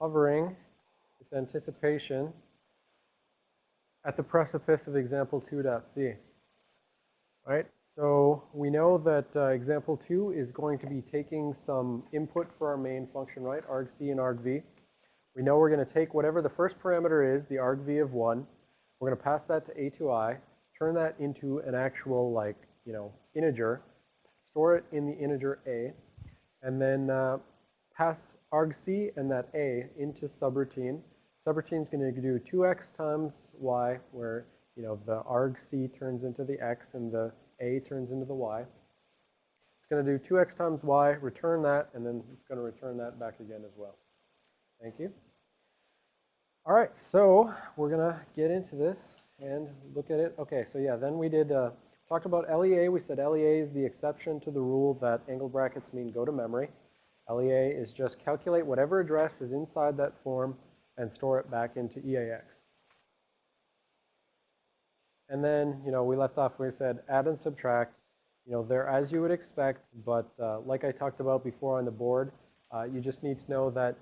hovering with anticipation at the precipice of example 2.c. Right? So we know that uh, example 2 is going to be taking some input for our main function, right? argc and argv. We know we're going to take whatever the first parameter is, the argv of 1. We're going to pass that to atoi, turn that into an actual, like, you know, integer, store it in the integer a, and then uh, pass argc and that a into subroutine. Subroutine is going to do 2x times y, where, you know, the argc turns into the x and the a turns into the y. It's going to do 2x times y, return that, and then it's going to return that back again as well. Thank you. All right, so we're going to get into this and look at it. Okay, so yeah, then we did uh, talked about LEA. We said LEA is the exception to the rule that angle brackets mean go to memory. LEA is just calculate whatever address is inside that form and store it back into EAX. And then, you know, we left off we said add and subtract. You know, they're as you would expect, but uh, like I talked about before on the board, uh, you just need to know that,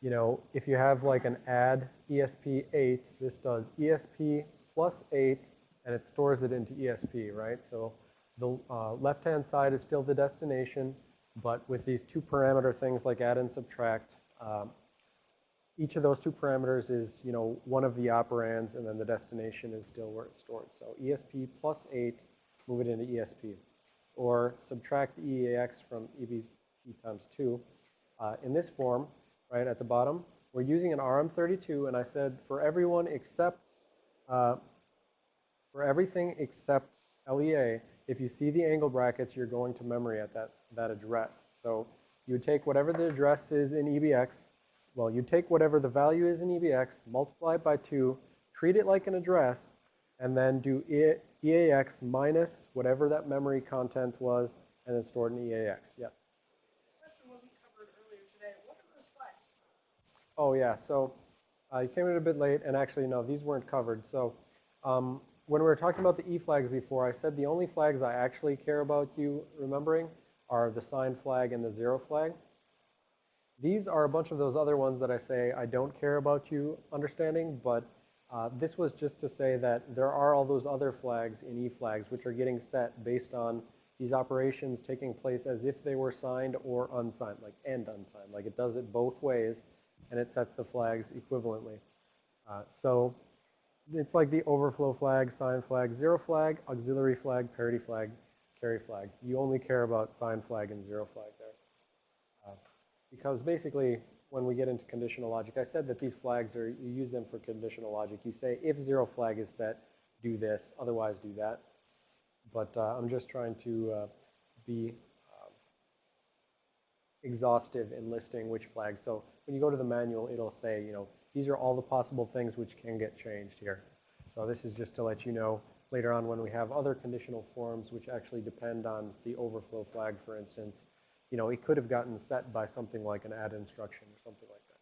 you know, if you have like an add ESP 8, this does ESP plus 8, and it stores it into ESP, right? So the uh, left-hand side is still the destination, but with these two parameter things like add and subtract, um, each of those two parameters is, you know, one of the operands, and then the destination is still where it's stored. So ESP plus 8, move it into ESP. Or subtract EAX from EBP times 2. Uh, in this form, right at the bottom, we're using an RM32, and I said for everyone except, uh, for everything except LEA, if you see the angle brackets, you're going to memory at that, that address. So you would take whatever the address is in EBX, well, you take whatever the value is in EBX, multiply it by 2, treat it like an address, and then do EAX minus whatever that memory content was, and then store it in EAX. Yes? question wasn't covered earlier today. What are those flags? Oh, yeah. So uh, you came in a bit late, and actually, no, these weren't covered. So um, when we were talking about the E flags before, I said the only flags I actually care about you remembering are the sign flag and the zero flag. These are a bunch of those other ones that I say I don't care about you understanding, but uh, this was just to say that there are all those other flags in E flags which are getting set based on these operations taking place as if they were signed or unsigned, like and unsigned. Like it does it both ways, and it sets the flags equivalently. Uh, so it's like the overflow flag, sign flag, zero flag, auxiliary flag, parity flag, carry flag. You only care about sign flag and zero flag there. Because basically, when we get into conditional logic, I said that these flags are, you use them for conditional logic. You say, if zero flag is set, do this, otherwise do that. But uh, I'm just trying to uh, be um, exhaustive in listing which flags. So when you go to the manual, it'll say, you know, these are all the possible things which can get changed here. So this is just to let you know later on when we have other conditional forms which actually depend on the overflow flag, for instance, you know, it could have gotten set by something like an add instruction or something like that.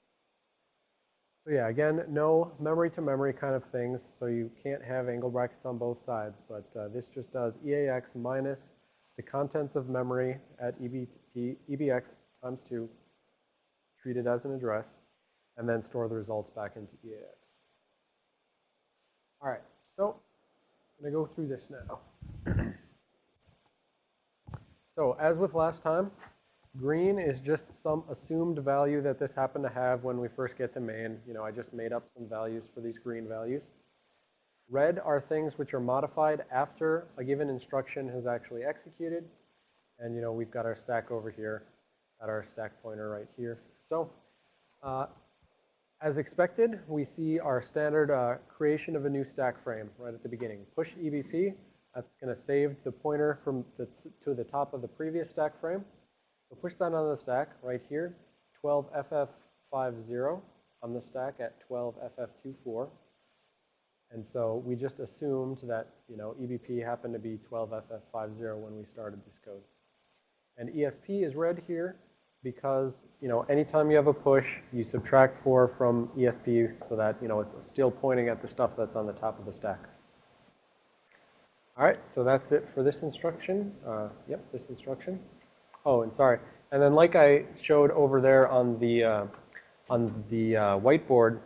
So yeah, again, no memory to memory kind of things. So you can't have angle brackets on both sides, but uh, this just does EAX minus the contents of memory at EBX times 2, treat it as an address, and then store the results back into EAX. All right, so I'm going to go through this now. so as with last time, Green is just some assumed value that this happened to have when we first get to main. You know, I just made up some values for these green values. Red are things which are modified after a given instruction has actually executed. And, you know, we've got our stack over here at our stack pointer right here. So, uh, as expected, we see our standard uh, creation of a new stack frame right at the beginning. Push EBP, that's going to save the pointer from the to the top of the previous stack frame. So push that on the stack right here, 12FF50 on the stack at 12FF24. And so we just assumed that, you know, EBP happened to be 12FF50 when we started this code. And ESP is red here because, you know, anytime you have a push, you subtract 4 from ESP so that, you know, it's still pointing at the stuff that's on the top of the stack. All right, so that's it for this instruction. Uh, yep, this instruction. Oh, and sorry. And then like I showed over there on the uh, on the uh, whiteboard,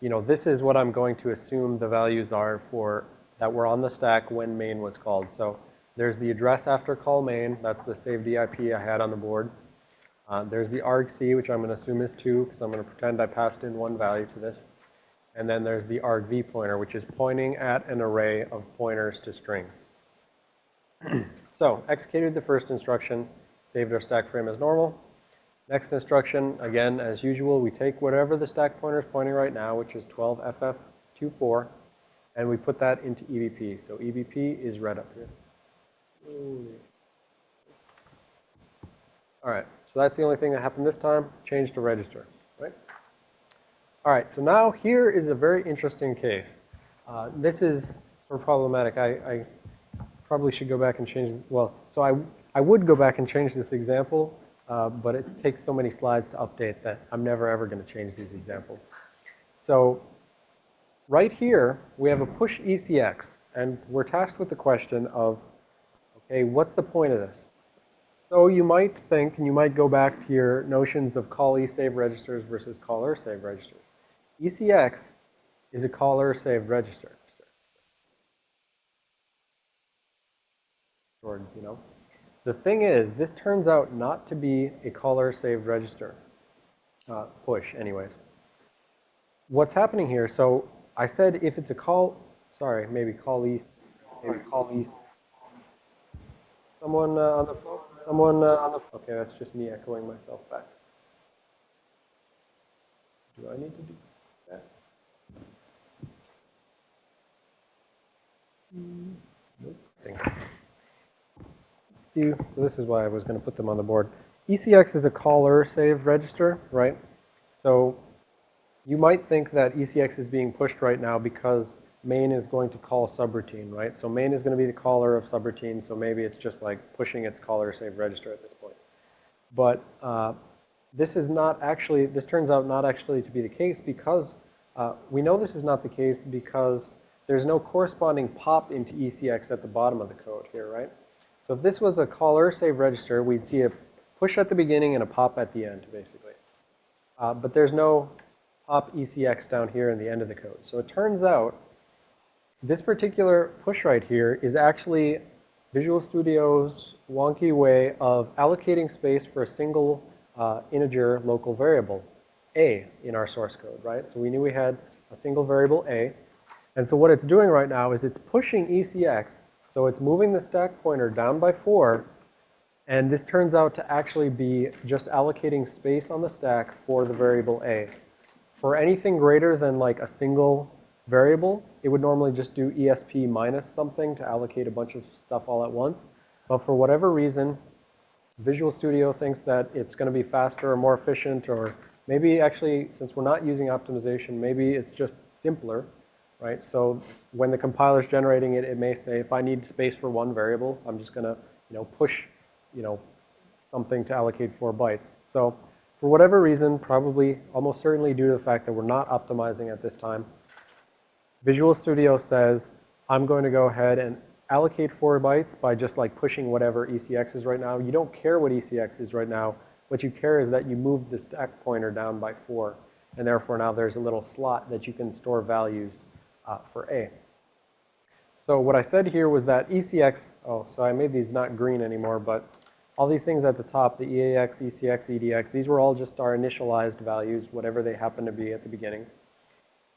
you know, this is what I'm going to assume the values are for, that were on the stack when main was called. So there's the address after call main, that's the saved IP I had on the board. Uh, there's the argc, which I'm going to assume is 2, because I'm going to pretend I passed in one value to this. And then there's the argv pointer, which is pointing at an array of pointers to strings. so, executed the first instruction, saved our stack frame as normal. Next instruction, again, as usual, we take whatever the stack pointer is pointing right now, which is 12FF24, and we put that into EBP. So EBP is red up here. All right, so that's the only thing that happened this time. Change to register, right? All right, so now here is a very interesting case. Uh, this is sort of problematic. I, I probably should go back and change, well, so I, I would go back and change this example, uh, but it takes so many slides to update that I'm never ever going to change these examples. So right here, we have a push ECX, and we're tasked with the question of, okay, what's the point of this? So you might think, and you might go back to your notions of callee save registers versus caller save registers. ECX is a caller save register. Or, you know. The thing is, this turns out not to be a caller save register. Uh, push, anyways. What's happening here, so I said if it's a call, sorry, maybe callee, maybe call Someone uh, on the phone? Someone uh, on the Okay, that's just me echoing myself back. Do I need to do that? Nope. You. So this is why I was going to put them on the board. ECX is a caller save register, right? So you might think that ECX is being pushed right now because main is going to call subroutine, right? So main is going to be the caller of subroutine, so maybe it's just like pushing its caller save register at this point. But uh, this is not actually, this turns out not actually to be the case because uh, we know this is not the case because there's no corresponding pop into ECX at the bottom of the code here, right? So if this was a caller save register, we'd see a push at the beginning and a pop at the end, basically. Uh, but there's no pop ECX down here in the end of the code. So it turns out this particular push right here is actually Visual Studio's wonky way of allocating space for a single uh, integer local variable, a, in our source code, right? So we knew we had a single variable a. And so what it's doing right now is it's pushing ECX, so it's moving the stack pointer down by 4, and this turns out to actually be just allocating space on the stack for the variable a. For anything greater than like a single variable, it would normally just do ESP minus something to allocate a bunch of stuff all at once. But for whatever reason, Visual Studio thinks that it's going to be faster or more efficient or maybe actually, since we're not using optimization, maybe it's just simpler, right? So when the compiler's generating it, it may say, if I need space for one variable, I'm just going to, you know, push, you know, something to allocate four bytes. So for whatever reason, probably almost certainly due to the fact that we're not optimizing at this time, Visual Studio says, I'm going to go ahead and allocate four bytes by just like pushing whatever ECX is right now. You don't care what ECX is right now. What you care is that you move the stack pointer down by four. And therefore now there's a little slot that you can store values uh, for A. So what I said here was that ECX, oh, so I made these not green anymore, but all these things at the top, the EAX, ECX, EDX, these were all just our initialized values, whatever they happen to be at the beginning.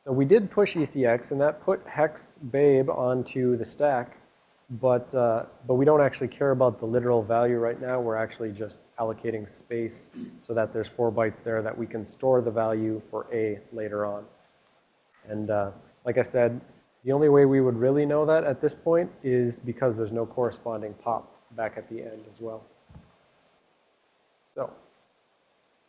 So we did push ECX, and that put hex babe onto the stack, but, uh, but we don't actually care about the literal value right now. We're actually just allocating space so that there's four bytes there that we can store the value for A later on. And uh, like I said, the only way we would really know that at this point is because there's no corresponding pop back at the end as well. So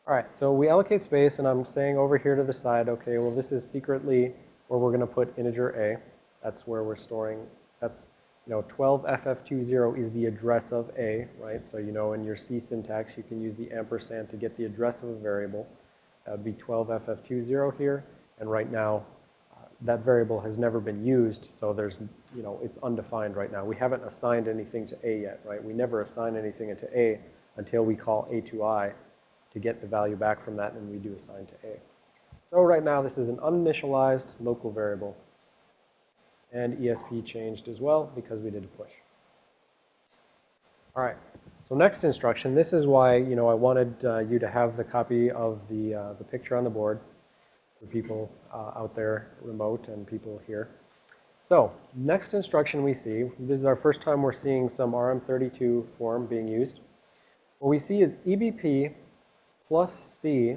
all right, so we allocate space, and I'm saying over here to the side, okay, well, this is secretly where we're going to put integer a. That's where we're storing, that's, you know, 12ff20 is the address of a, right? So, you know, in your C syntax, you can use the ampersand to get the address of a variable. That would be 12ff20 here, and right now, uh, that variable has never been used, so there's, you know, it's undefined right now. We haven't assigned anything to a yet, right? We never assign anything into a until we call a to i, to get the value back from that, and we do assign to A. So right now, this is an uninitialized local variable. And ESP changed as well because we did a push. All right. So next instruction, this is why, you know, I wanted uh, you to have the copy of the, uh, the picture on the board for people uh, out there remote and people here. So next instruction we see, this is our first time we're seeing some RM32 form being used. What we see is EBP plus C.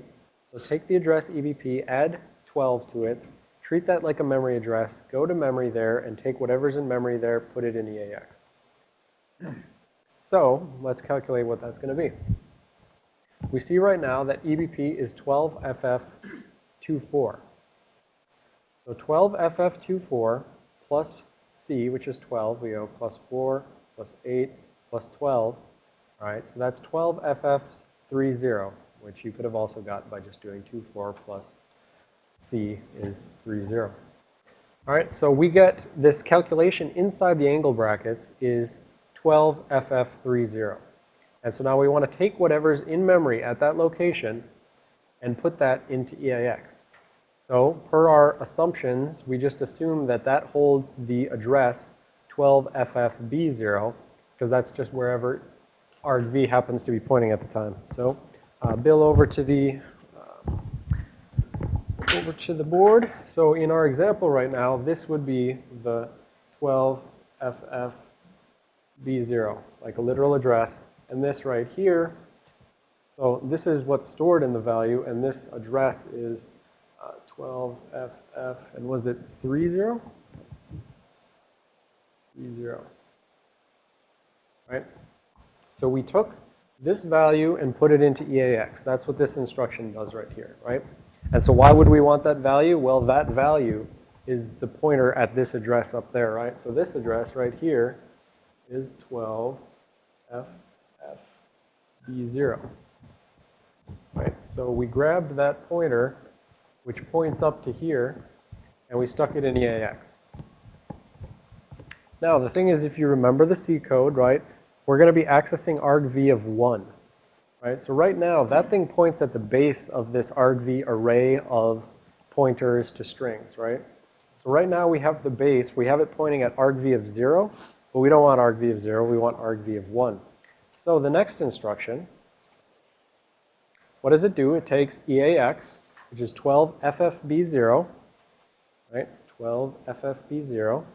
So take the address EBP, add 12 to it, treat that like a memory address, go to memory there, and take whatever's in memory there, put it in EAX. So let's calculate what that's going to be. We see right now that EBP is 12FF24. So 12FF24 plus C, which is 12, we go plus 4, plus 8, plus 12. All right, so that's 12FF30, which you could have also got by just doing 2, 4 plus C is 30. All right, so we get this calculation inside the angle brackets is 12FF30. And so now we want to take whatever's in memory at that location and put that into EAX. So per our assumptions, we just assume that that holds the address 12FFB0 because that's just wherever argv happens to be pointing at the time. So uh, Bill over to the uh, over to the board. So in our example right now, this would be the 12FF B0, like a literal address. And this right here, so this is what's stored in the value, and this address is uh, 12FF, and was it 30? 30, right? So we took this value and put it into EAX. That's what this instruction does right here, right? And so why would we want that value? Well, that value is the pointer at this address up there, right? So this address right here is 12 FFB0. Right? So we grabbed that pointer, which points up to here, and we stuck it in EAX. Now, the thing is, if you remember the C code, right, we're going to be accessing argv of 1. Right? So right now, that thing points at the base of this argv array of pointers to strings, right? So right now we have the base, we have it pointing at argv of 0, but we don't want argv of 0, we want argv of 1. So the next instruction, what does it do? It takes EAX, which is 12FFB0, right? 12FFB0,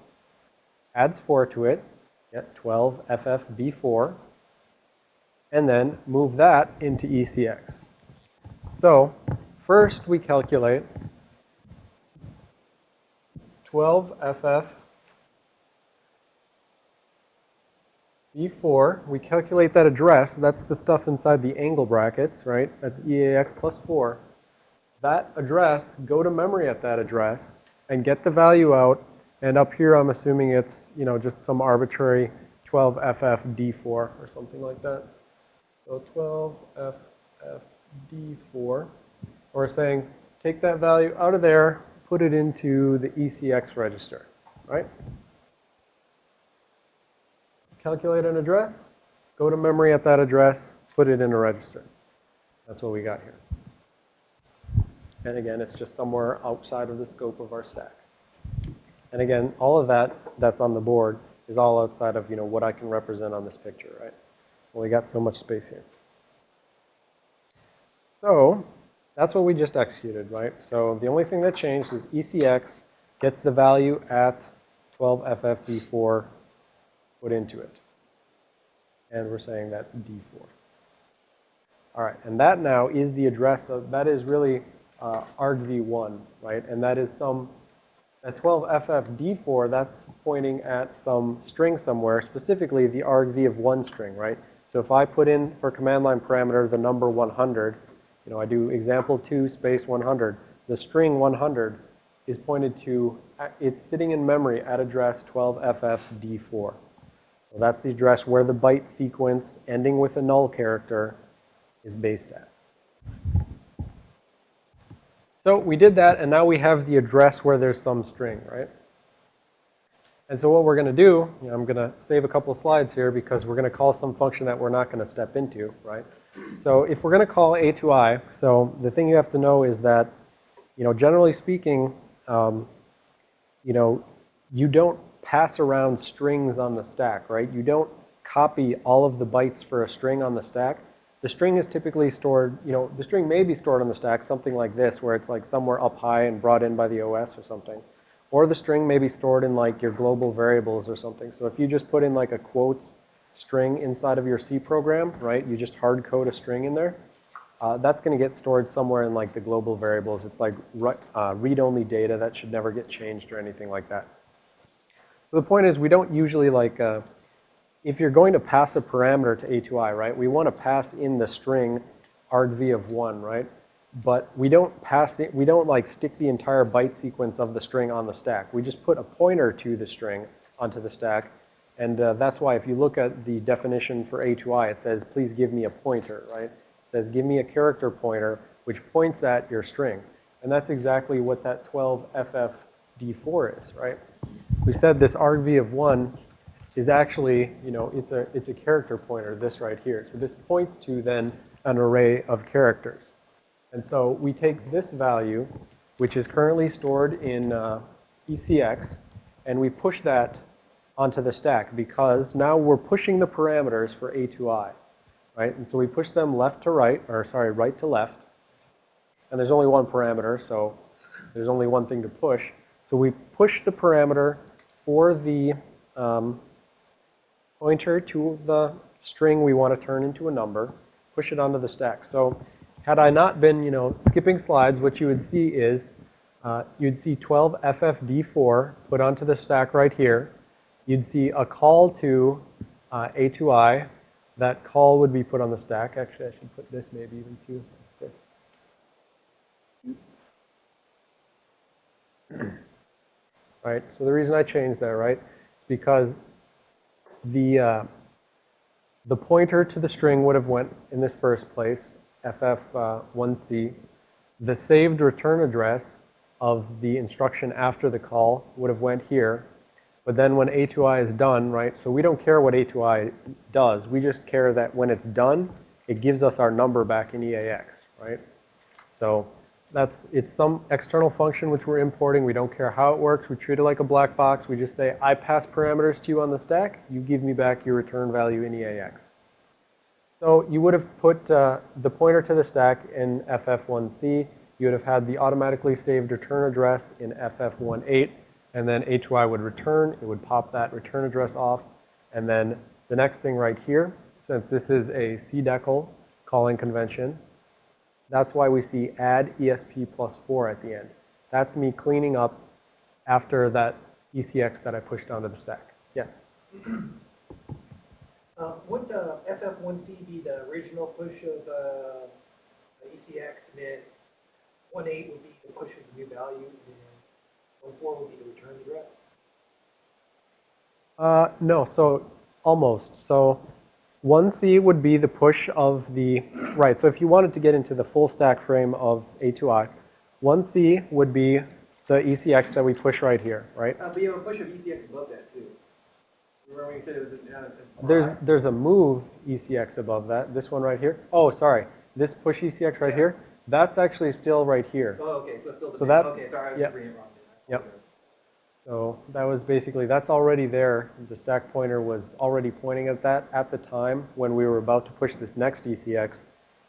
adds 4 to it, get 12FFB4, and then move that into ECX. So first we calculate 12FF B4, we calculate that address. That's the stuff inside the angle brackets, right? That's EAX plus 4. That address, go to memory at that address and get the value out. And up here, I'm assuming it's, you know, just some arbitrary 12FFD4 or something like that. So 12FFD4. We're saying take that value out of there, put it into the ECX register, right? calculate an address, go to memory at that address, put it in a register. That's what we got here. And again, it's just somewhere outside of the scope of our stack. And again, all of that that's on the board is all outside of, you know, what I can represent on this picture, right? Well, we got so much space here. So that's what we just executed, right? So the only thing that changed is ECX gets the value at 12FFB4 put into it. And we're saying that's D4. All right, and that now is the address of, that is really uh, argv1, right? And that is some, at 12ffd4, that's pointing at some string somewhere, specifically the argv of one string, right? So if I put in for command line parameter the number 100, you know, I do example 2 space 100, the string 100 is pointed to, uh, it's sitting in memory at address 12ffd4. So that's the address where the byte sequence ending with a null character is based at. So we did that, and now we have the address where there's some string, right? And so what we're going to do, you know, I'm going to save a couple slides here because we're going to call some function that we're not going to step into, right? So if we're going to call a to i, so the thing you have to know is that you know, generally speaking, um, you know, you don't pass around strings on the stack, right? You don't copy all of the bytes for a string on the stack. The string is typically stored, you know, the string may be stored on the stack, something like this, where it's like somewhere up high and brought in by the OS or something. Or the string may be stored in like your global variables or something. So if you just put in like a quotes string inside of your C program, right? You just hard code a string in there. Uh, that's going to get stored somewhere in like the global variables. It's like uh, read-only data that should never get changed or anything like that. So the point is we don't usually like, uh, if you're going to pass a parameter to atoi, right, we want to pass in the string argv of 1, right? But we don't pass it, we don't like stick the entire byte sequence of the string on the stack. We just put a pointer to the string onto the stack. And uh, that's why if you look at the definition for atoi, it says, please give me a pointer, right? It says, give me a character pointer, which points at your string. And that's exactly what that 12FFD4 is, right? We said this argv of 1 is actually, you know, it's a, it's a character pointer, this right here. So this points to then an array of characters. And so we take this value, which is currently stored in uh, ECX, and we push that onto the stack because now we're pushing the parameters for atoi, right? And so we push them left to right, or sorry, right to left. And there's only one parameter, so there's only one thing to push. So we push the parameter for the um, pointer to the string we want to turn into a number, push it onto the stack. So had I not been, you know, skipping slides, what you would see is uh, you'd see 12FFD4 put onto the stack right here. You'd see a call to uh, atoi. That call would be put on the stack. Actually, I should put this maybe even to this. right? So the reason I changed that, right, because the uh, the pointer to the string would have went in this first place, FF1C. The saved return address of the instruction after the call would have went here. But then when atoi is done, right, so we don't care what atoi does. We just care that when it's done, it gives us our number back in EAX, right? So that's, it's some external function which we're importing. We don't care how it works. We treat it like a black box. We just say, I pass parameters to you on the stack. You give me back your return value in EAX. So you would have put uh, the pointer to the stack in FF1C. You would have had the automatically saved return address in FF18. And then atoi would return. It would pop that return address off. And then the next thing right here, since this is a CDECL calling convention, that's why we see add ESP plus 4 at the end. That's me cleaning up after that ECX that I pushed onto the stack. Yes? Uh, would the FF1C be the original push of uh, ECX, and then 1.8 would be the push of the new value, and then 1.4 would be the return address? Uh, no, so almost. So 1C would be the push of the, right, so if you wanted to get into the full stack frame of atoi, 1C would be the ECX that we push right here, right? Uh, but you have a push of ECX above that, too. Remember when you said it was a... Uh, a There's, there's a move ECX above that, this one right here. Oh, sorry, this push ECX right Yeah. here, that's actually still right here. Oh, okay, so still the So that- Okay, sorry, I was just reading it wrong. Yep. So that was basically, that's already there. The stack pointer was already pointing at that at the time when we were about to push this next ECX.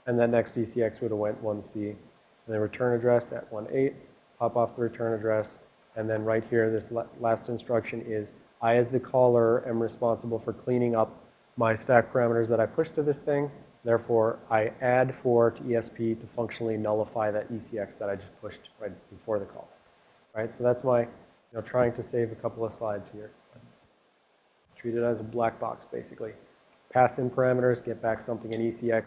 And that next ECX would have went 1C. And then return address at 1.8, pop off the return address. And then right here, this last instruction is, I as the caller am responsible for cleaning up my stack parameters that I pushed to this thing. Therefore, I add 4 to ESP to functionally nullify that ECX that I just pushed right before the call. Right, so that's my, know, trying to save a couple of slides here. Treat it as a black box, basically. Pass in parameters, get back something in ECX.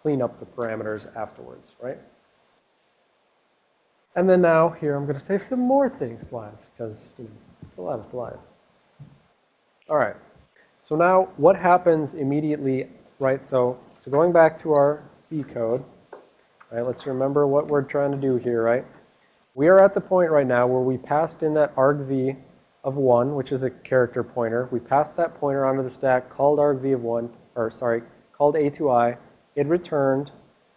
Clean up the parameters afterwards, right? And then now, here, I'm going to save some more things slides, because, you know, it's a lot of slides. All right. So now, what happens immediately, right? So, so going back to our C code, right? Let's remember what we're trying to do here, right? We are at the point right now where we passed in that argv of 1, which is a character pointer. We passed that pointer onto the stack, called argv of 1, or sorry, called atoi. It returned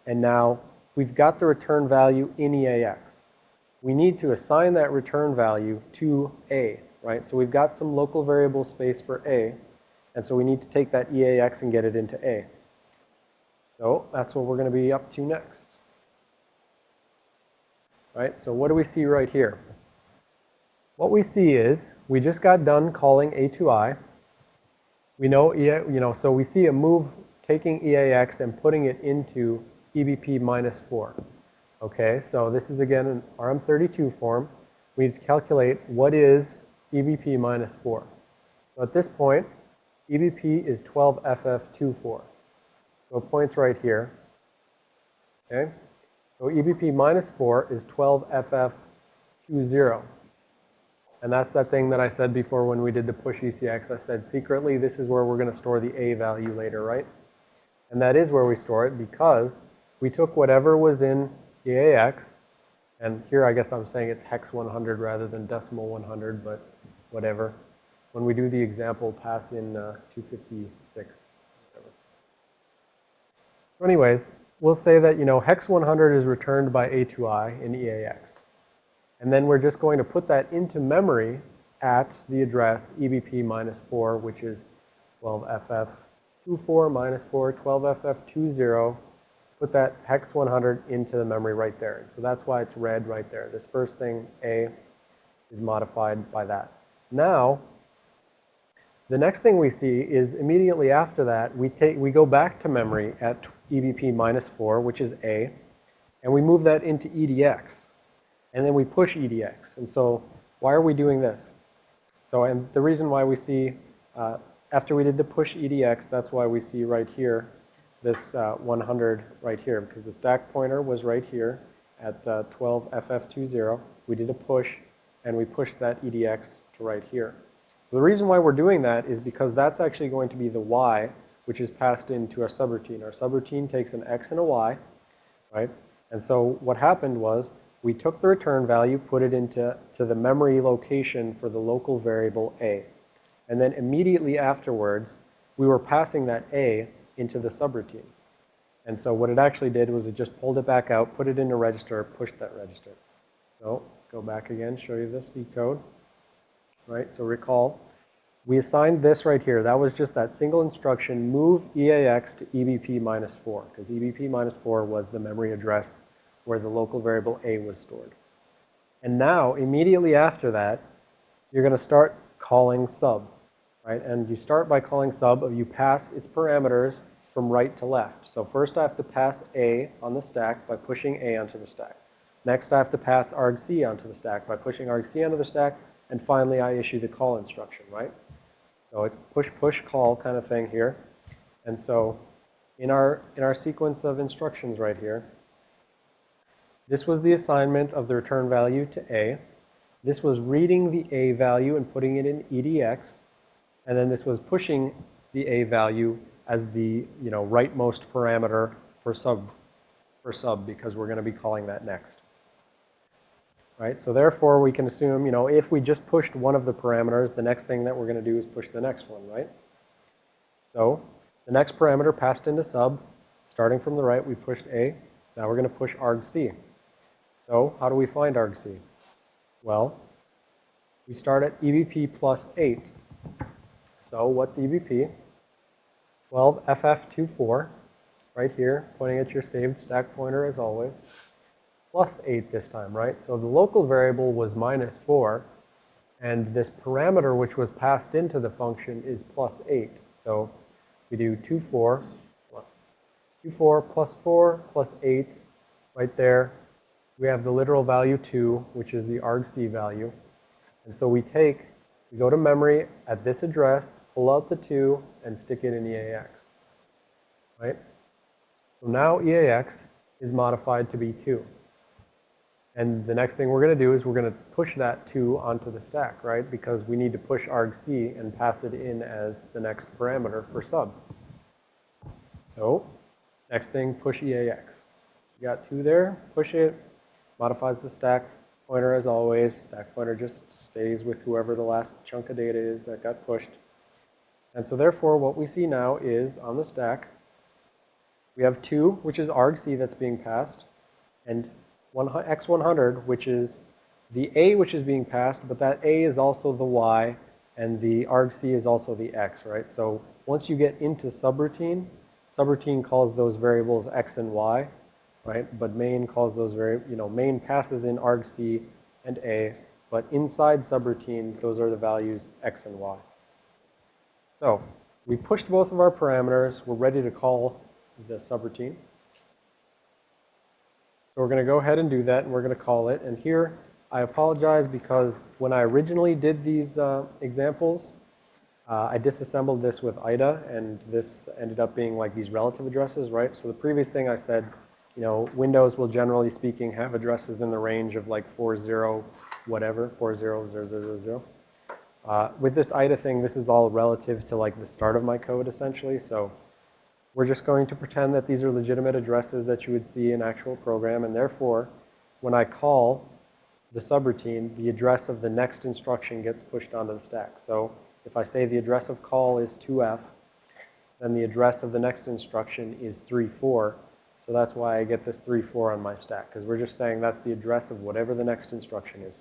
And now we've got the return value in EAX. We need to assign that return value to A, right? So we've got some local variable space for A, and so we need to take that EAX and get it into A. So that's what we're going to be up to next. Right, so what do we see right here? What we see is we just got done calling atoi. We know, EA, you know, so we see a move taking EAX and putting it into EBP minus 4. Okay, so this is again an RM32 form. We need to calculate what is EBP minus 4. So at this point, EBP is 12FF24. So it points right here. Okay, so EBP minus 4 is 12FF20. And that's that thing that I said before when we did the push ECX. I said secretly this is where we're going to store the A value later, right? And that is where we store it because we took whatever was in EAX, and here I guess I'm saying it's hex 100 rather than decimal 100, but whatever. When we do the example, pass in uh, 256. So anyways, we'll say that, you know, hex 100 is returned by atoi in EAX. And then we're just going to put that into memory at the address EBP minus 4, which is 12FF24 minus 4, 12FF20. Put that hex 100 into the memory right there. So that's why it's red right there. This first thing, A, is modified by that. Now, the next thing we see is immediately after that, we, take, we go back to memory at EBP minus 4, which is A, and we move that into EDX. And then we push EDX. And so why are we doing this? So, and the reason why we see, uh, after we did the push EDX, that's why we see right here, this uh, 100 right here, because the stack pointer was right here at uh, 12FF20. We did a push, and we pushed that EDX to right here. So the reason why we're doing that is because that's actually going to be the Y, which is passed into our subroutine. Our subroutine takes an X and a Y, right? And so what happened was we took the return value, put it into to the memory location for the local variable A. And then immediately afterwards, we were passing that A into the subroutine. And so what it actually did was it just pulled it back out, put it in a register, pushed that register. So go back again, show you the C code. Right, so recall, we assigned this right here. That was just that single instruction, move EAX to EBP minus 4, because EBP minus 4 was the memory address where the local variable A was stored. And now, immediately after that, you're going to start calling sub, right? And you start by calling sub, of you pass its parameters from right to left. So first I have to pass A on the stack by pushing A onto the stack. Next I have to pass argc onto the stack by pushing argc onto the stack. And finally I issue the call instruction, right? So it's push, push, call kind of thing here. And so in our, in our sequence of instructions right here, this was the assignment of the return value to A. This was reading the A value and putting it in EDX. And then this was pushing the A value as the, you know, rightmost parameter for sub, for sub because we're going to be calling that next. Right? So therefore, we can assume, you know, if we just pushed one of the parameters, the next thing that we're going to do is push the next one, right? So the next parameter passed into sub. Starting from the right, we pushed A. Now we're going to push argc. So how do we find argc? Well, we start at EBP plus 8. So what's EBP? 12FF24, right here, pointing at your saved stack pointer as always, plus 8 this time, right? So the local variable was minus 4, and this parameter which was passed into the function is plus 8. So we do 2, 4, 2, 4 plus 4 plus 8 right there. We have the literal value 2, which is the argc value. And so we take, we go to memory at this address, pull out the 2, and stick it in EAX. Right? So now EAX is modified to be 2. And the next thing we're going to do is we're going to push that 2 onto the stack, right? Because we need to push argc and pass it in as the next parameter for sub. So next thing, push EAX. You got 2 there, push it, modifies the stack pointer as always. Stack pointer just stays with whoever the last chunk of data is that got pushed. And so therefore, what we see now is on the stack, We have 2, which is argc that's being passed, and x100, which is the a which is being passed, but that a is also the y, and the argc is also the x, right? So once you get into subroutine, subroutine calls those variables x and y, right? But main calls those very, you know, main passes in argc and a, but inside subroutine, those are the values x and y. So we pushed both of our parameters. We're ready to call the subroutine. So we're going to go ahead and do that, and we're going to call it. And here, I apologize because when I originally did these uh, examples, uh, I disassembled this with IDA, and this ended up being like these relative addresses, right? So the previous thing I said, you know, Windows will generally speaking have addresses in the range of like 40 whatever, 40000. Uh, with this IDA thing, this is all relative to like the start of my code essentially. So we're just going to pretend that these are legitimate addresses that you would see in actual program. And therefore, when I call the subroutine, the address of the next instruction gets pushed onto the stack. So if I say the address of call is 2f, then the address of the next instruction is 34. So that's why I get this 34 on my stack, because we're just saying that's the address of whatever the next instruction is.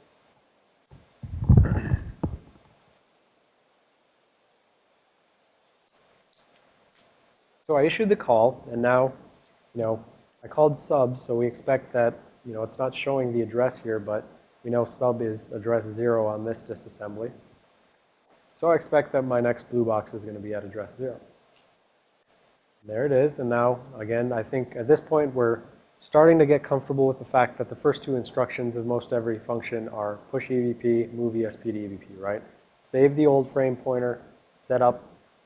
So I issued the call, and now, you know, I called sub, so we expect that, you know, it's not showing the address here, but we know sub is address 0 on this disassembly. So I expect that my next blue box is going to be at address 0. There it is, and now, again, I think at this point we're starting to get comfortable with the fact that the first two instructions of most every function are push EBP, move ESP to EBP, right? Save the old frame pointer, set up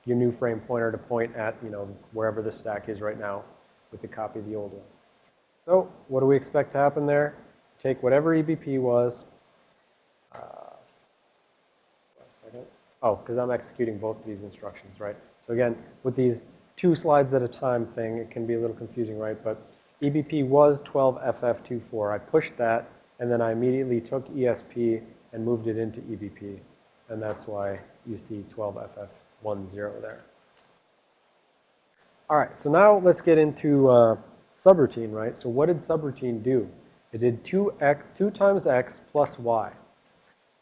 your new frame pointer to point at, you know, wherever the stack is right now with the copy of the old one. So what do we expect to happen there? Take whatever EBP was. Uh. Oh, because I'm executing both of these instructions, right? So again, with these two slides at a time thing, it can be a little confusing, right? But EBP was 12FF24. I pushed that, and then I immediately took ESP and moved it into EBP. And that's why you see 12FF10 there. All right, so now let's get into uh, subroutine, right? So what did subroutine do? It did 2x, 2 times x plus y,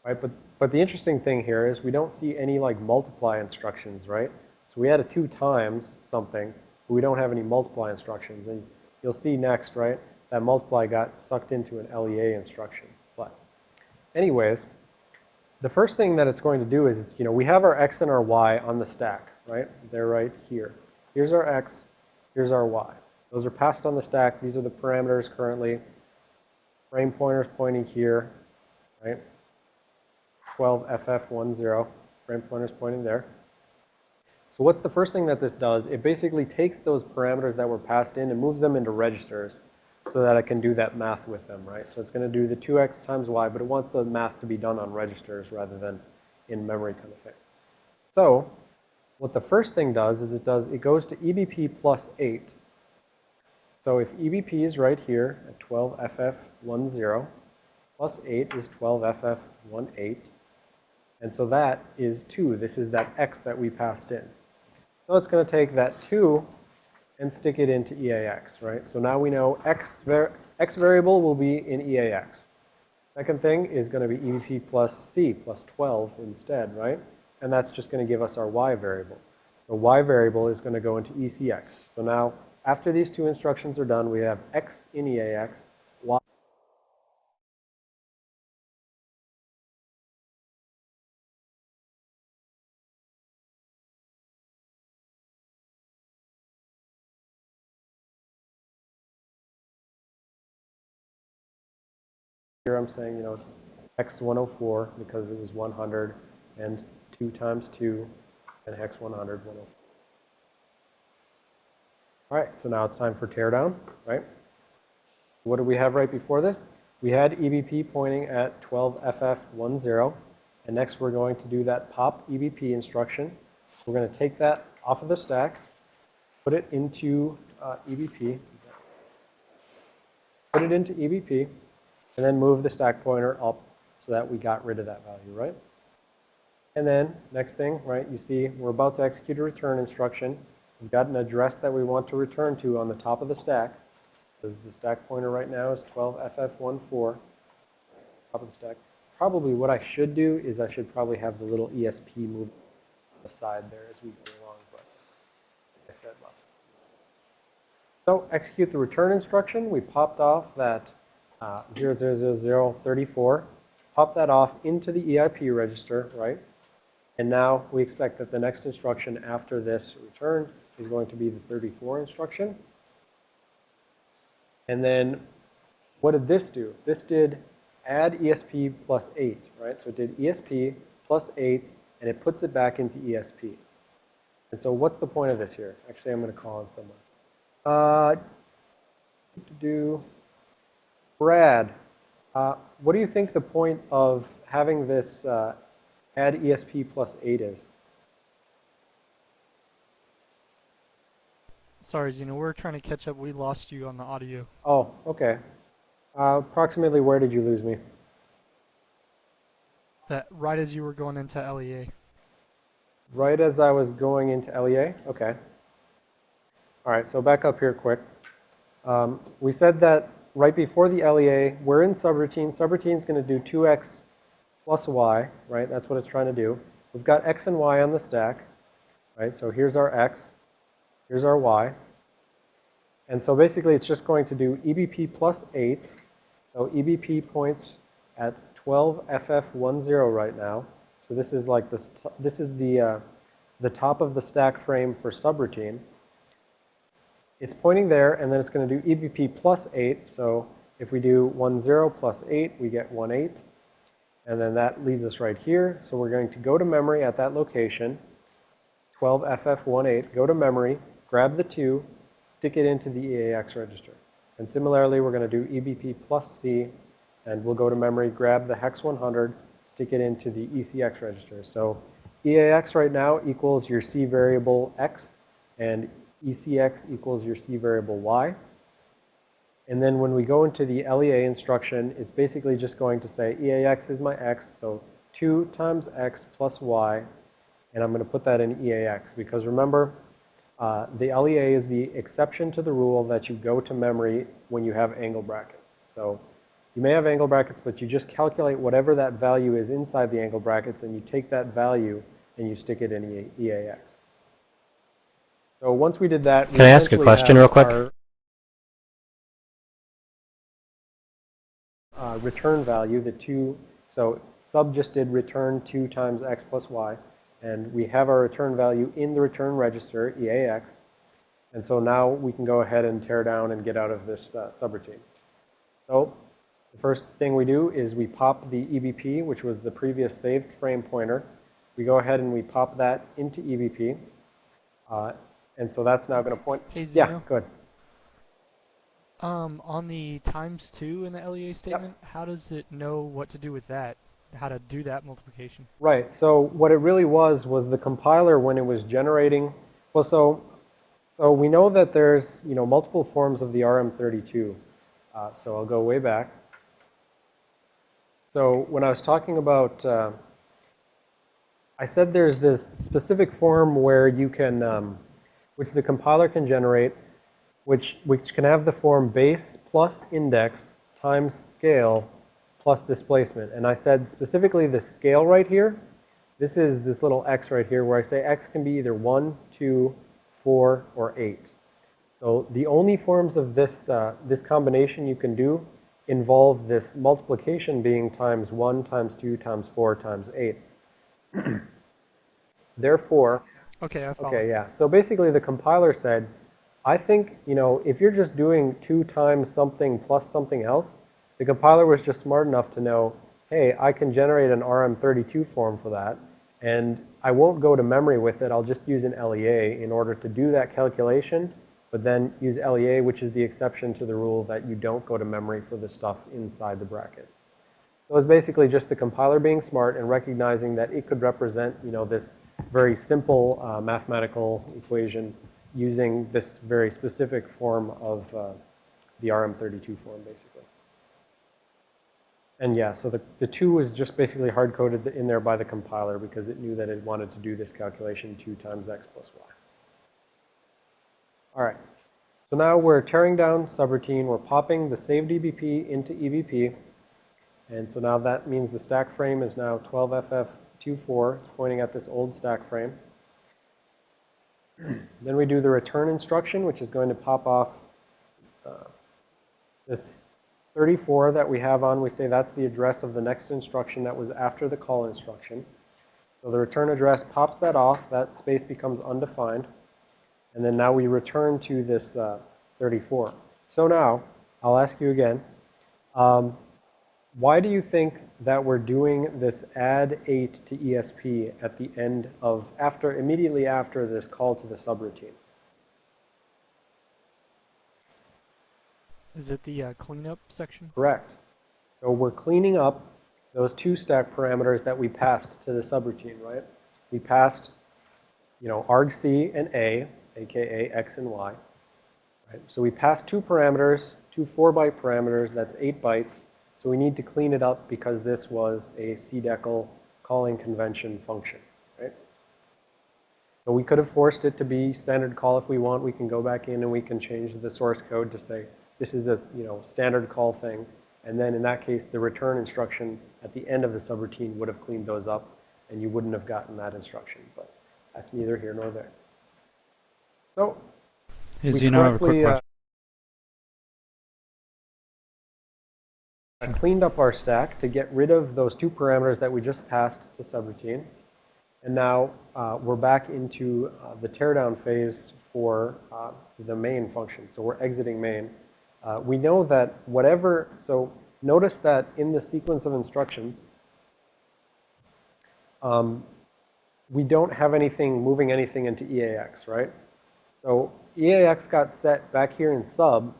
right? But, but the interesting thing here is we don't see any like multiply instructions, right? So we had a 2 times something, but we don't have any multiply instructions. And you'll see next, right, that multiply got sucked into an LEA instruction. But anyways, the first thing that it's going to do is, it's, you know, we have our x and our y on the stack, right? They're right here. Here's our x, here's our y. Those are passed on the stack. These are the parameters currently. Frame pointer's pointing here, right? 12FF10, frame pointer's pointing there. So what's the first thing that this does? It basically takes those parameters that were passed in and moves them into registers so that I can do that math with them, right? So it's going to do the 2x times y, but it wants the math to be done on registers rather than in memory kind of thing. So what the first thing does is it does, it goes to EBP plus 8. So if EBP is right here at 12FF10, plus 8 is 12FF18. And so that is 2. This is that x that we passed in. So it's going to take that 2 and stick it into EAX, right? So now we know x, var x variable will be in EAX. Second thing is going to be EBP plus C plus 12 instead, right? And that's just going to give us our y variable. So y variable is going to go into ECX. So now, after these two instructions are done, we have x in EAX, Saying, you know, it's x104 because it was 100 and 2 times 2 and hex 100, 104. All right, so now it's time for teardown, right? What did we have right before this? We had EBP pointing at 12FF10, and next we're going to do that pop EBP instruction. We're going to take that off of the stack, put it into uh, EBP, put it into EBP, and then move the stack pointer up so that we got rid of that value, right? And then next thing, right, you see we're about to execute a return instruction. We've got an address that we want to return to on the top of the stack. Because the stack pointer right now is 12FF14, top of the stack. Probably what I should do is I should probably have the little ESP move aside there as we go along, but like I said, lots. So execute the return instruction. We popped off that uh, 000034, pop that off into the EIP register, right? And now we expect that the next instruction after this return is going to be the 34 instruction. And then what did this do? This did add ESP plus 8, right? So it did ESP plus 8, and it puts it back into ESP. And so what's the point of this here? Actually, I'm going to call on someone. Uh, to do Brad, uh, what do you think the point of having this uh, add ESP plus 8 is? Sorry, Xeno, we're trying to catch up. We lost you on the audio. Oh, okay. Uh, approximately where did you lose me? That right as you were going into LEA. Right as I was going into LEA? Okay. All right, so back up here quick. Um, we said that right before the LEA, we're in subroutine. Subroutine is going to do 2x plus y, right? That's what it's trying to do. We've got x and y on the stack, right? So here's our x, here's our y. And so basically it's just going to do EBP plus 8. So EBP points at 12FF10 right now. So this is like this, this is the, uh, the top of the stack frame for subroutine. It's pointing there, and then it's going to do EBP plus 8. So if we do 1, 0 plus 8, we get 1, 8. And then that leads us right here. So we're going to go to memory at that location, 12FF18, go to memory, grab the 2, stick it into the EAX register. And similarly, we're going to do EBP plus C, and we'll go to memory, grab the hex 100, stick it into the ECX register. So EAX right now equals your C variable X, and ECX equals your C variable Y. And then when we go into the LEA instruction, it's basically just going to say EAX is my X, so 2 times X plus Y, and I'm going to put that in EAX because remember, uh, the LEA is the exception to the rule that you go to memory when you have angle brackets. So you may have angle brackets, but you just calculate whatever that value is inside the angle brackets, and you take that value and you stick it in EAX. So once we did that, we Can I ask a question real quick? our, uh, return value, the two, so sub just did return 2 times x plus y, and we have our return value in the return register, EAX, and so now we can go ahead and tear down and get out of this uh, subroutine. So the first thing we do is we pop the EBP, which was the previous saved frame pointer. We go ahead and we pop that into EBP. Uh, and so that's now going to point. Hey, Yeah, good. Um, on the times two in the LEA statement, how does it know what to do with that? How to do that multiplication? Right. So what it really was was the compiler when it was generating. Well, so so we know that there's you know multiple forms of the RM32. Uh, so I'll go way back. So when I was talking about, uh, I said there's this specific form where you can, um, which the compiler can generate, which which can have the form base plus index times scale plus displacement. And I said specifically the scale right here, this is this little x right here where I say x can be either 1, 2, 4, or 8. So the only forms of this, uh, this combination you can do involve this multiplication being times 1 times 2 times 4 times 8. Therefore, Okay, I follow. Okay, yeah. So basically the compiler said, I think, you know, if you're just doing 2 times something plus something else, the compiler was just smart enough to know, hey, I can generate an RM32 form for that, and I won't go to memory with it. I'll just use an LEA in order to do that calculation, but then use LEA, which is the exception to the rule that you don't go to memory for the stuff inside the brackets. So it's basically just the compiler being smart and recognizing that it could represent, you know, this very simple uh, mathematical equation using this very specific form of uh, the RM32 form, basically. And yeah, so the, the 2 was just basically hard-coded in there by the compiler because it knew that it wanted to do this calculation 2 times x plus y. All right. So now we're tearing down subroutine. We're popping the saved EBP into EBP. And so now that means the stack frame is now 12FF24. It's pointing at this old stack frame. then we do the return instruction, which is going to pop off uh, this 34 that we have on. We say that's the address of the next instruction that was after the call instruction. So the return address pops that off. That space becomes undefined. And then now we return to this uh, 34. So now, I'll ask you again, um, why do you think that we're doing this add 8 to ESP at the end of, after, immediately after this call to the subroutine? Is it the uh, cleanup section? Correct. So we're cleaning up those two stack parameters that we passed to the subroutine, right? We passed, you know, argc and a, aka x and y. Right? So we passed two parameters, two 4-byte parameters, that's 8 bytes. So we need to clean it up because this was a CDECL calling convention function, right? So we could have forced it to be standard call if we want. We can go back in and we can change the source code to say this is a, you know, standard call thing. And then in that case, the return instruction at the end of the subroutine would have cleaned those up and you wouldn't have gotten that instruction. But that's neither here nor there. So Is you know, have a quick correctly, uh, cleaned up our stack to get rid of those two parameters that we just passed to subroutine. And now uh, we're back into uh, the teardown phase for uh, the main function. So we're exiting main. Uh, we know that whatever, so notice that in the sequence of instructions, um, we don't have anything moving anything into EAX, right? So EAX got set back here in sub,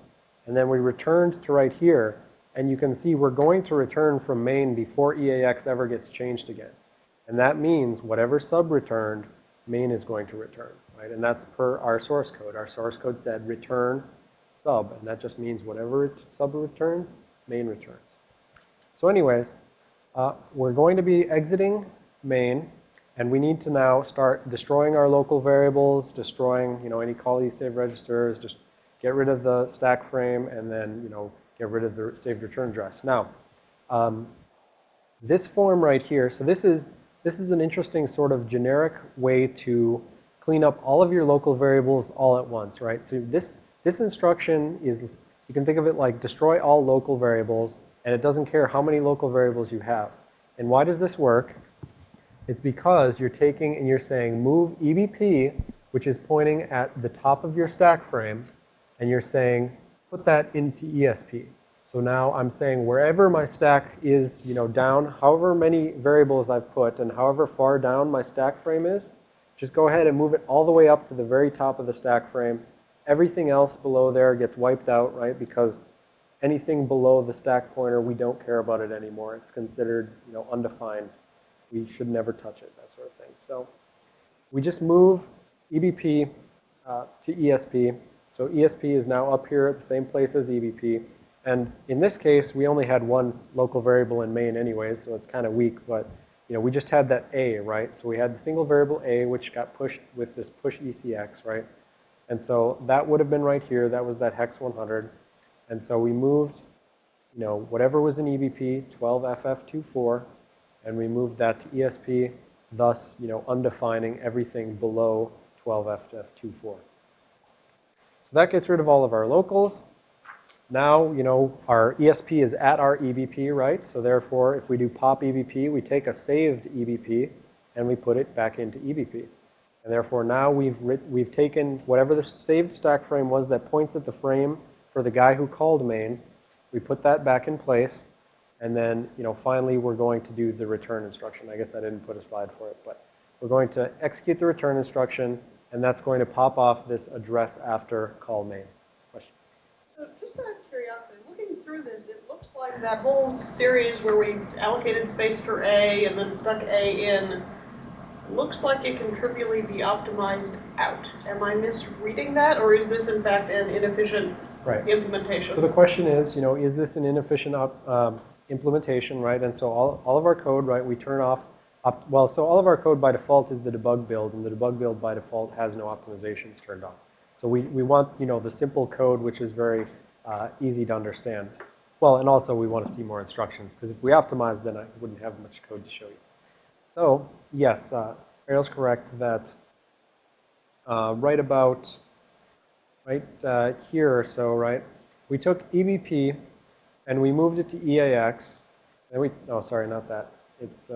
and then we returned to right here, and you can see we're going to return from main before EAX ever gets changed again. And that means whatever sub returned, main is going to return, right? And that's per our source code. Our source code said return sub, and that just means whatever sub returns, main returns. So anyways, uh, we're going to be exiting main, and we need to now start destroying our local variables, destroying, you know, any call save registers, just get rid of the stack frame, and then, you know, get rid of the saved return address. Now, um, this form right here, so this is, this is an interesting sort of generic way to clean up all of your local variables all at once, right? So this, this instruction is, you can think of it like destroy all local variables, and it doesn't care how many local variables you have. And why does this work? It's because you're taking and you're saying move EBP, which is pointing at the top of your stack frame, and you're saying put that into ESP. So now I'm saying wherever my stack is, you know, down, however many variables I've put and however far down my stack frame is, just go ahead and move it all the way up to the very top of the stack frame. Everything else below there gets wiped out, right? Because anything below the stack pointer, we don't care about it anymore. It's considered, you know, undefined. We should never touch it, that sort of thing. So we just move EBP uh, to ESP. So ESP is now up here at the same place as EBP. And in this case, we only had one local variable in main anyways, so it's kind of weak, but you know, we just had that A, right? So we had the single variable A, which got pushed with this push ECX, right? And so that would have been right here. That was that hex 100. And so we moved, you know, whatever was in EBP, 12FF24, and we moved that to ESP, thus, you know, undefining everything below 12FF24. So that gets rid of all of our locals. Now, you know, our ESP is at our EBP, right? So therefore, if we do pop EBP, we take a saved EBP and we put it back into EBP. And therefore, now we've, we've taken whatever the saved stack frame was that points at the frame for the guy who called main, we put that back in place, and then, you know, finally we're going to do the return instruction. I guess I didn't put a slide for it, but we're going to execute the return instruction, and that's going to pop off this address after call main. Question? So just out of curiosity, looking through this, it looks like that whole series where we allocated space for A and then stuck A in, looks like it can trivially be optimized out. Am I misreading that, or is this in fact an inefficient Right. implementation? So the question is, you know, is this an inefficient um, implementation, right? And so all, all of our code, right, we turn off, well, so all of our code by default is the debug build, and the debug build by default has no optimizations turned on. So we, we want, you know, the simple code, which is very uh, easy to understand. Well, and also we want to see more instructions, because if we optimize, then I wouldn't have much code to show you. So, yes, uh, Ariel's correct that uh, right about, right uh, here or so, right, we took EBP and we moved it to EAX, and we, oh, sorry, not that. It's,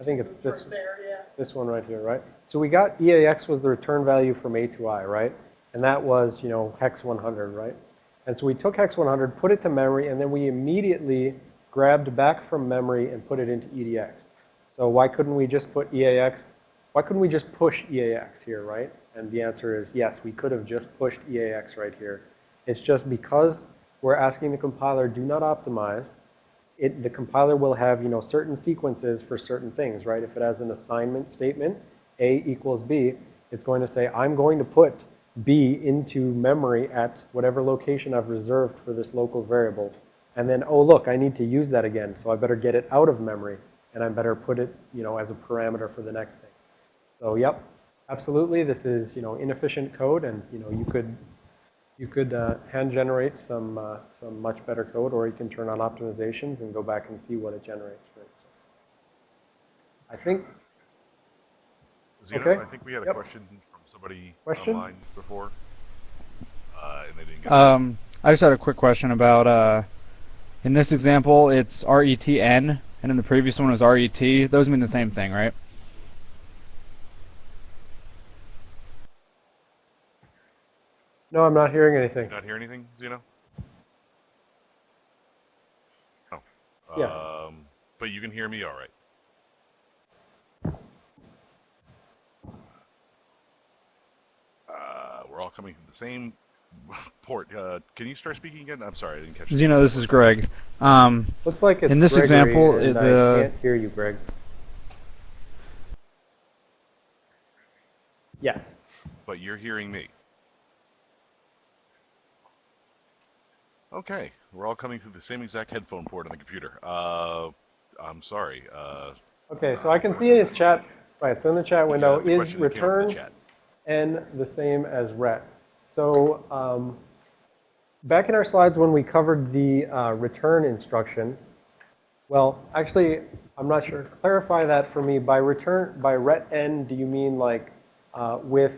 I think it's this- There, yeah. this one right here, right? So we got EAX was the return value from atoi, right? And that was, you know, hex 100, right? And so we took hex 100, put it to memory, and then we immediately grabbed back from memory and put it into EDX. So why couldn't we just put EAX, why couldn't we just push EAX here, right? And the answer is yes, we could have just pushed EAX right here. It's just because we're asking the compiler, do not optimize, it, the compiler will have, you know, certain sequences for certain things, right? If it has an assignment statement, A equals B, it's going to say, I'm going to put B into memory at whatever location I've reserved for this local variable. And then, oh, look, I need to use that again, so I better get it out of memory, and I better put it, you know, as a parameter for the next thing. So, yep, absolutely, this is, you know, inefficient code, and, you know, you could you could uh, hand generate some, uh, some much better code, or you can turn on optimizations and go back and see what it generates, for instance. I think, Xeno, Okay. I think we had a Yep. question from somebody Question? online before, uh, and they didn't get. Um, I just had a quick question about, uh, in this example, it's RETN, and in the previous one was RET. Those mean the same thing, right? No, I'm not hearing anything. You not hear anything, Xeno? Oh. Yeah. Um, but you can hear me all right. Uh, we're all coming from the same port. Uh, can you start speaking again? I'm sorry, I didn't catch. you. Xeno, this is Greg. Um, Looks like it's In this Gregory, example, and it, I uh, can't hear you, Greg. Yes. But you're hearing me. Okay, we're all coming through the same exact headphone port on the computer. Uh, I'm sorry. Uh, Okay, so I can see in his chat, right, so in the chat window, the is question that came up in the return n the same as ret. So um, back in our slides when we covered the uh, return instruction, well, actually, I'm not sure. Clarify that for me. By return, by ret n, do you mean like uh, with,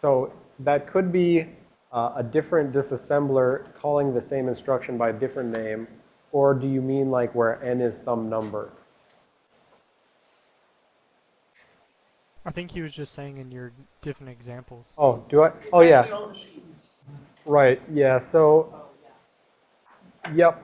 so that could be uh, a different disassembler calling the same instruction by a different name, or do you mean like where n is some number? I think he was just saying in your different examples. Oh, do I? Oh, yeah. actually on the sheet. Right, yeah, so, yep,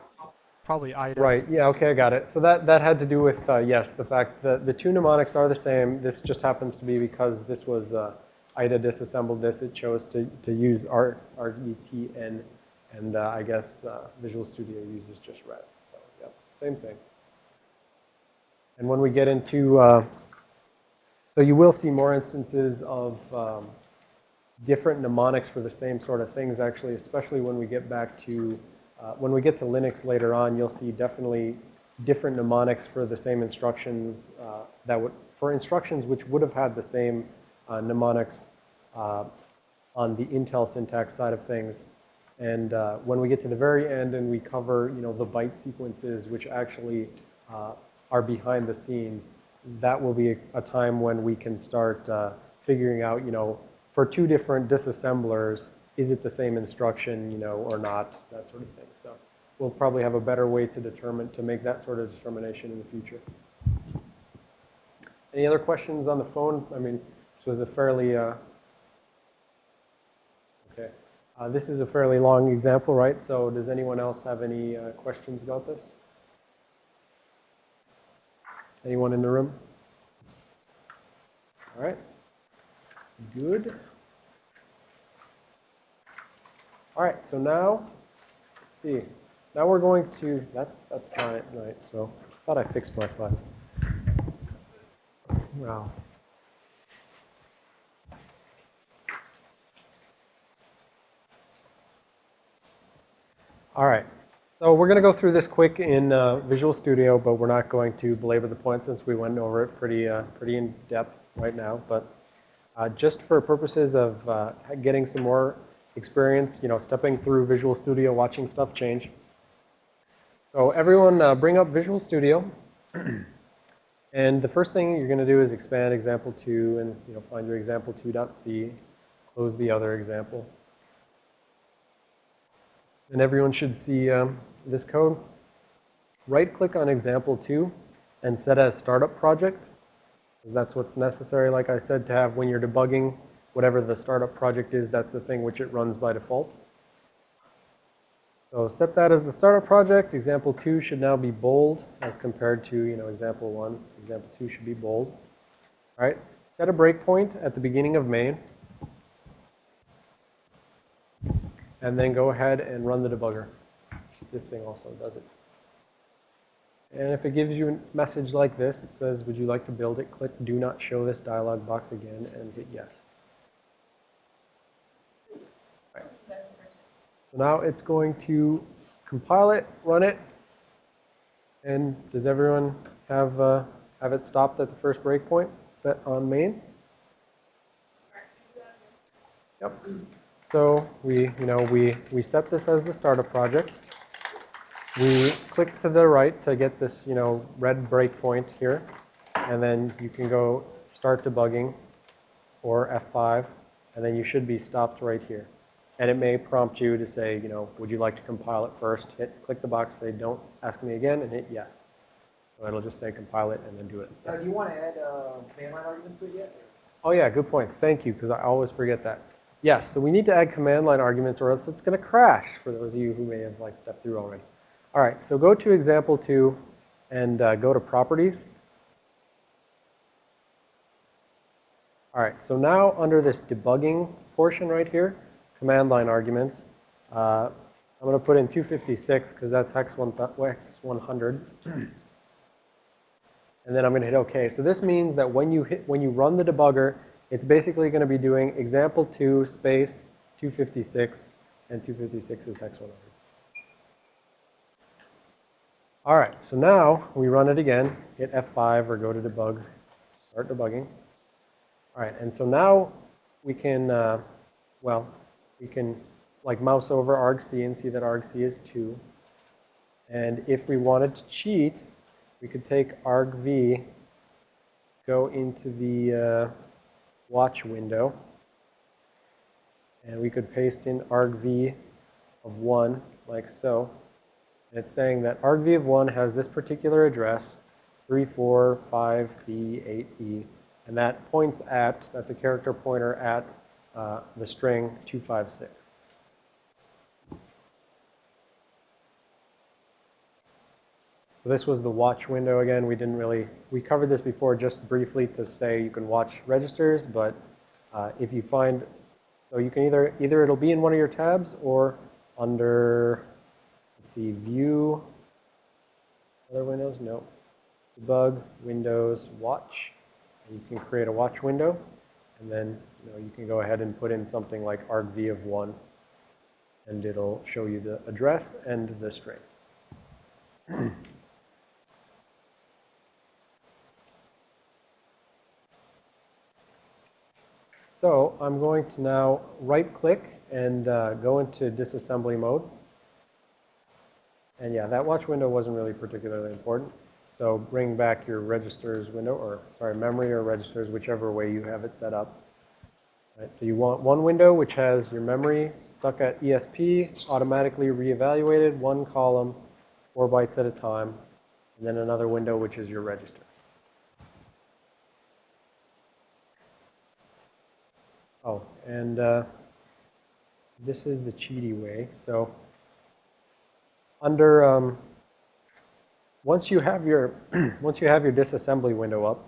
Probably IDA. right, yeah, okay, I got it. So that, that had to do with, uh, yes, the fact that the two mnemonics are the same. This just happens to be because this was uh, IDA disassembled this, it chose to, to use R, RETN, and uh, I guess uh, Visual Studio uses just ret. So, yep, same thing. And when we get into, uh, so you will see more instances of um, different mnemonics for the same sort of things, actually, especially when we get back to, uh, when we get to Linux later on, you'll see definitely different mnemonics for the same instructions uh, that would, for instructions which would have had the same uh, mnemonics uh, on the Intel syntax side of things. And uh, when we get to the very end and we cover, you know, the byte sequences which actually uh, are behind the scenes, that will be a, a time when we can start uh, figuring out, you know, for two different disassemblers, is it the same instruction, you know, or not, that sort of thing. So we'll probably have a better way to determine, to make that sort of determination in the future. Any other questions on the phone? I mean, this was a fairly, uh. Uh, this is a fairly long example, right? So does anyone else have any uh, questions about this? Anyone in the room? All right. Good. All right, so now, let's see. Now we're going to, that's, that's not it, right, so I thought I fixed my slides. Wow. All right, so we're going to go through this quick in uh, Visual Studio, but we're not going to belabor the point since we went over it pretty, uh, pretty in depth right now. But uh, just for purposes of uh, getting some more experience, you know, stepping through Visual Studio, watching stuff change. So everyone uh, bring up Visual Studio. and the first thing you're going to do is expand example 2 and, you know, find your example 2.c, close the other example. And everyone should see um, this code. Right click on example 2 and set as startup project. That's what's necessary, like I said, to have when you're debugging whatever the startup project is, that's the thing which it runs by default. So set that as the startup project. Example 2 should now be bold as compared to, you know, example 1. Example 2 should be bold. All right, set a breakpoint at the beginning of main. And then go ahead and run the debugger. This thing also does it. And if it gives you a message like this, it says, would you like to build it? Click do not show this dialog box again and hit yes. So now it's going to compile it, run it, and does everyone have, uh, have it stopped at the first breakpoint set on main? Yep. So we, you know, we, we set this as the startup project. We click to the right to get this, you know, red breakpoint here. And then you can go start debugging or F5, and then you should be stopped right here. And it may prompt you to say, you know, would you like to compile it first? Hit, click the box, say don't ask me again, and hit yes. So it'll just say compile it and then do it. Do you want to add, uh, command line arguments to it yet? Oh yeah, good point. Thank you, because I always forget that. Yes, so we need to add command line arguments or else it's going to crash for those of you who may have like stepped through already. All right, so go to example two and uh, go to properties. All right, so now under this debugging portion right here, command line arguments, uh, I'm going to put in 256 because that's hex, one hex 100. And then I'm going to hit OK. So this means that when you hit, when you run the debugger, it's basically going to be doing example 2 space 256, and 256 is x100. All right, so now we run it again, hit F5 or go to debug, start debugging. All right, and so now we can, uh, well, we can like mouse over argc and see that argc is 2. And if we wanted to cheat, we could take argv, go into the uh, watch window, and we could paste in argv of 1 like so. And it's saying that argv of 1 has this particular address, 345B8E, and that points at, that's a character pointer at uh, the string 256. So this was the watch window again. We didn't really, we covered this before just briefly to say you can watch registers, but uh, if you find, so you can either, either it'll be in one of your tabs or under, let's see, view, other windows, no, debug, windows, watch, and you can create a watch window, and then you, know, you can go ahead and put in something like argv of 1, and it'll show you the address and the string. So I'm going to now right click and uh, go into disassembly mode. And yeah, that watch window wasn't really particularly important. So bring back your registers window, or sorry, memory or registers, whichever way you have it set up. Right, so you want one window which has your memory stuck at ESP, automatically reevaluated, one column, four bytes at a time, and then another window which is your register. Oh, and uh, this is the cheaty way. So under um, once you have your once you have your disassembly window up,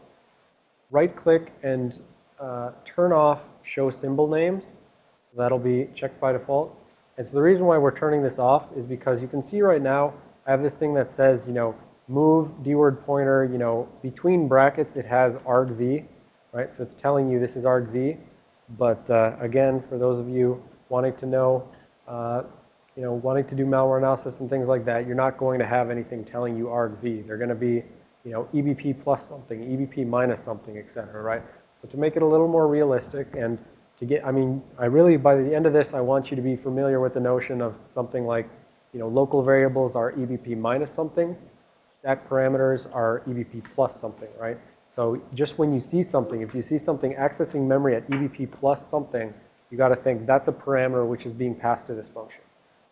right click and uh, turn off show symbol names. That'll be checked by default. And so the reason why we're turning this off is because you can see right now I have this thing that says you know move dword pointer you know between brackets it has argv, right? So it's telling you this is argv. But uh, again, for those of you wanting to know, uh, you know, wanting to do malware analysis and things like that, you're not going to have anything telling you argv. They're going to be, you know, EBP plus something, EBP minus something, et cetera, right? So to make it a little more realistic and to get, I mean, I really, by the end of this, I want you to be familiar with the notion of something like, you know, local variables are EBP minus something, stack parameters are EBP plus something, right? So just when you see something, if you see something accessing memory at EBP plus something, you got to think that's a parameter which is being passed to this function.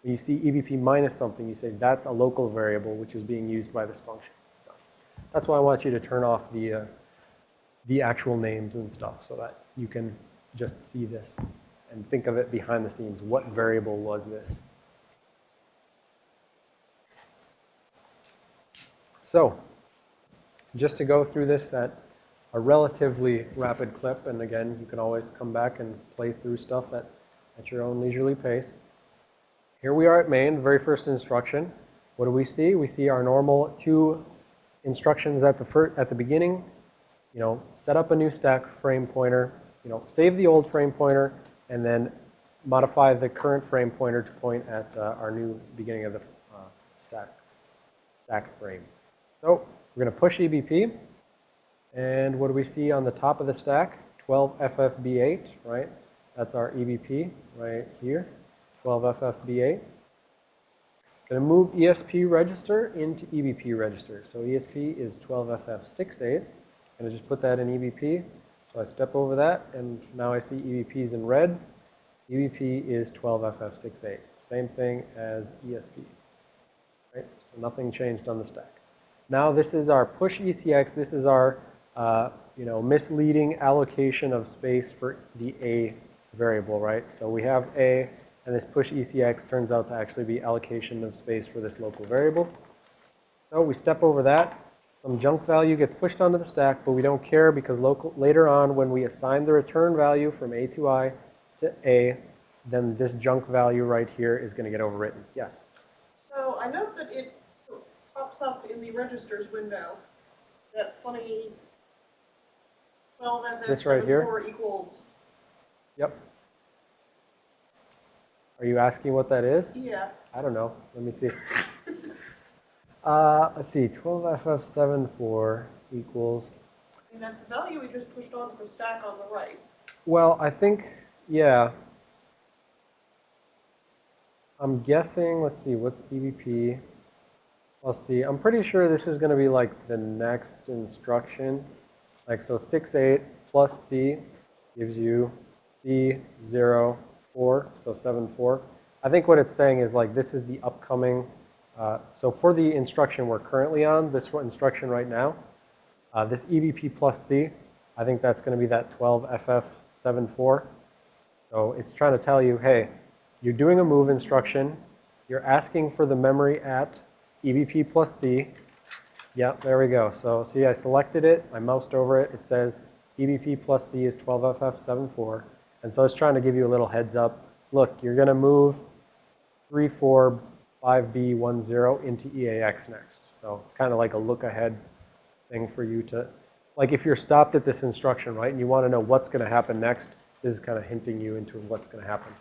When you see EBP minus something, you say that's a local variable which is being used by this function. So that's why I want you to turn off the, uh, the actual names and stuff so that you can just see this and think of it behind the scenes. What variable was this? So, just to go through this at a relatively rapid clip, and again, you can always come back and play through stuff at, at your own leisurely pace. Here we are at main, the very first instruction. What do we see? We see our normal two instructions at the fir- at the beginning. You know, set up a new stack frame pointer. You know, save the old frame pointer, and then modify the current frame pointer to point at uh, our new beginning of the uh, stack stack frame. So we're going to push EBP. And what do we see on the top of the stack? 12FFB8, right? That's our EBP right here. 12FFB8. Going to move ESP register into EBP register. So ESP is 12FF68. Going to just put that in EBP. So I step over that, and now I see EBPs in red. EBP is 12FF68. Same thing as ESP. Right? So nothing changed on the stack. Now this is our push ECX. This is our, uh, you know, misleading allocation of space for the A variable, right? So we have A, and this push ECX turns out to actually be allocation of space for this local variable. So we step over that. Some junk value gets pushed onto the stack, but we don't care because local, later on when we assign the return value from atoi to A, then this junk value right here is going to get overwritten. Yes? So I note that it pops up in the registers window, that funny 12 This right here? FF74 equals, Yep. Are you asking what that is? yeah. I don't know. Let me see. Uh, let's see. 12FF74 equals. Mean, that's the value we just pushed onto the stack on the right. Well, I think, yeah. I'm guessing, let's see, what's EBP? Let's see. I'm pretty sure this is going to be like the next instruction. Like, so 6, 8 plus C gives you C, 0, 4, so 7, 4. I think what it's saying is like this is the upcoming, uh, so for the instruction we're currently on, this instruction right now, uh, this EBP plus C, I think that's going to be that 12FF74. So it's trying to tell you, hey, you're doing a move instruction, you're asking for the memory at EBP plus C. Yep, there we go. So see, I selected it, I moused over it, it says EBP plus C is 12FF74. And so it's trying to give you a little heads up. Look, you're going to move 345B10 into EAX next. So it's kind of like a look ahead thing for you to, like if you're stopped at this instruction, right, and you want to know what's going to happen next, this is kind of hinting you into what's going to happen.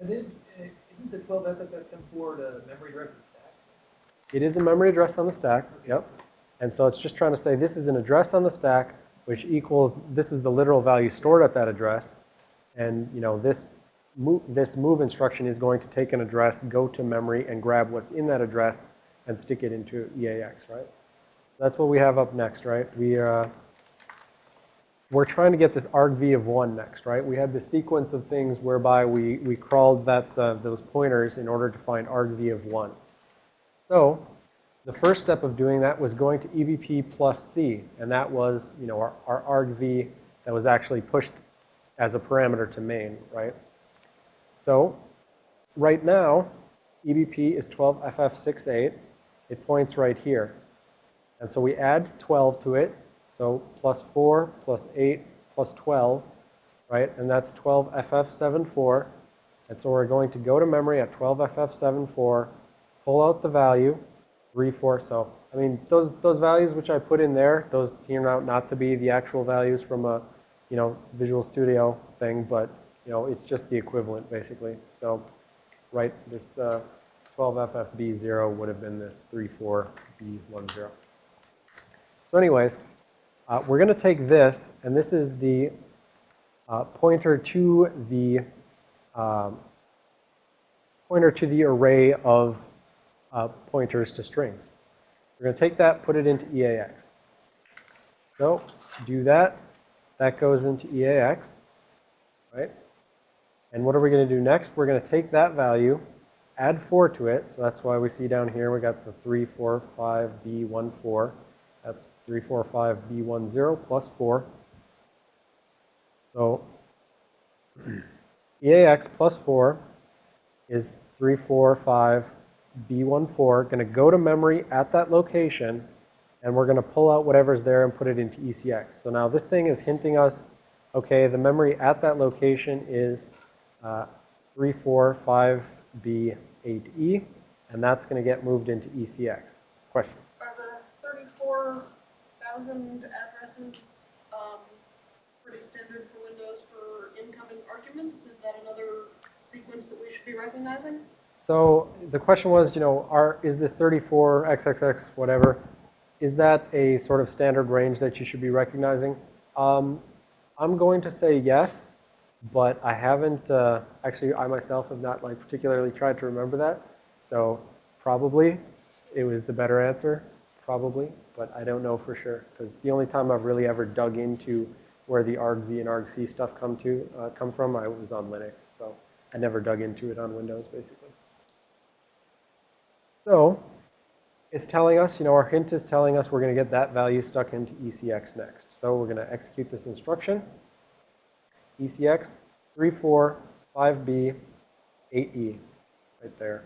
And then, uh, isn't the 12 FFX74 the memory address? It is a memory address on the stack, yep. And so it's just trying to say this is an address on the stack, which equals, this is the literal value stored at that address. And, you know, this move, this move instruction is going to take an address, go to memory, and grab what's in that address and stick it into EAX, right? That's what we have up next, right? We, uh, we're trying to get this argv of 1 next, right? We had the sequence of things whereby we, we crawled that, uh, those pointers in order to find argv of 1. So the first step of doing that was going to EBP plus C, and that was, you know, our, our argv that was actually pushed as a parameter to main, right? So right now, EBP is 12FF68. It points right here. And so we add 12 to it. So plus 4 plus 8 plus 12, right? And that's 12FF74. And so we're going to go to memory at 12FF74, pull out the value, 3, 4. So, I mean, those, those values which I put in there, those turn out not to be the actual values from a, you know, Visual Studio thing, but, you know, it's just the equivalent, basically. So, right, this uh, 12FFB0 would have been this 34B10. So anyways, uh, we're going to take this and this is the uh, pointer to the um, pointer to the array of uh, pointers to strings. We're going to take that, put it into EAX. So do that, that goes into EAX, right? And what are we going to do next? We're going to take that value, add 4 to it. So that's why we see down here we got the 3, 4, 5, B, 1, 4. That's 3, 4, 5, B, 1, 0 plus 4. So EAX plus 4 is 3, 4, 5, B1, 4. Going to go to memory at that location, and we're going to pull out whatever's there and put it into ECX. So now this thing is hinting us, okay, the memory at that location is uh, 3, 4, 5, B, 8E, and that's going to get moved into ECX. Question? Are the thirty-four thousand addresses, um, pretty standard for Windows for incoming arguments? Is that another sequence that we should be recognizing? So the question was, you know, are, is this 34, XXX, whatever, is that a sort of standard range that you should be recognizing? Um, I'm going to say yes, but I haven't, uh, actually I myself have not like particularly tried to remember that. So probably it was the better answer, probably, but I don't know for sure. Because the only time I've really ever dug into where the argv and argc stuff come to, uh, come from, I was on Linux. So I never dug into it on Windows, basically. So it's telling us, you know, our hint is telling us we're going to get that value stuck into ECX next. So we're going to execute this instruction. ECX 345B 8E right there.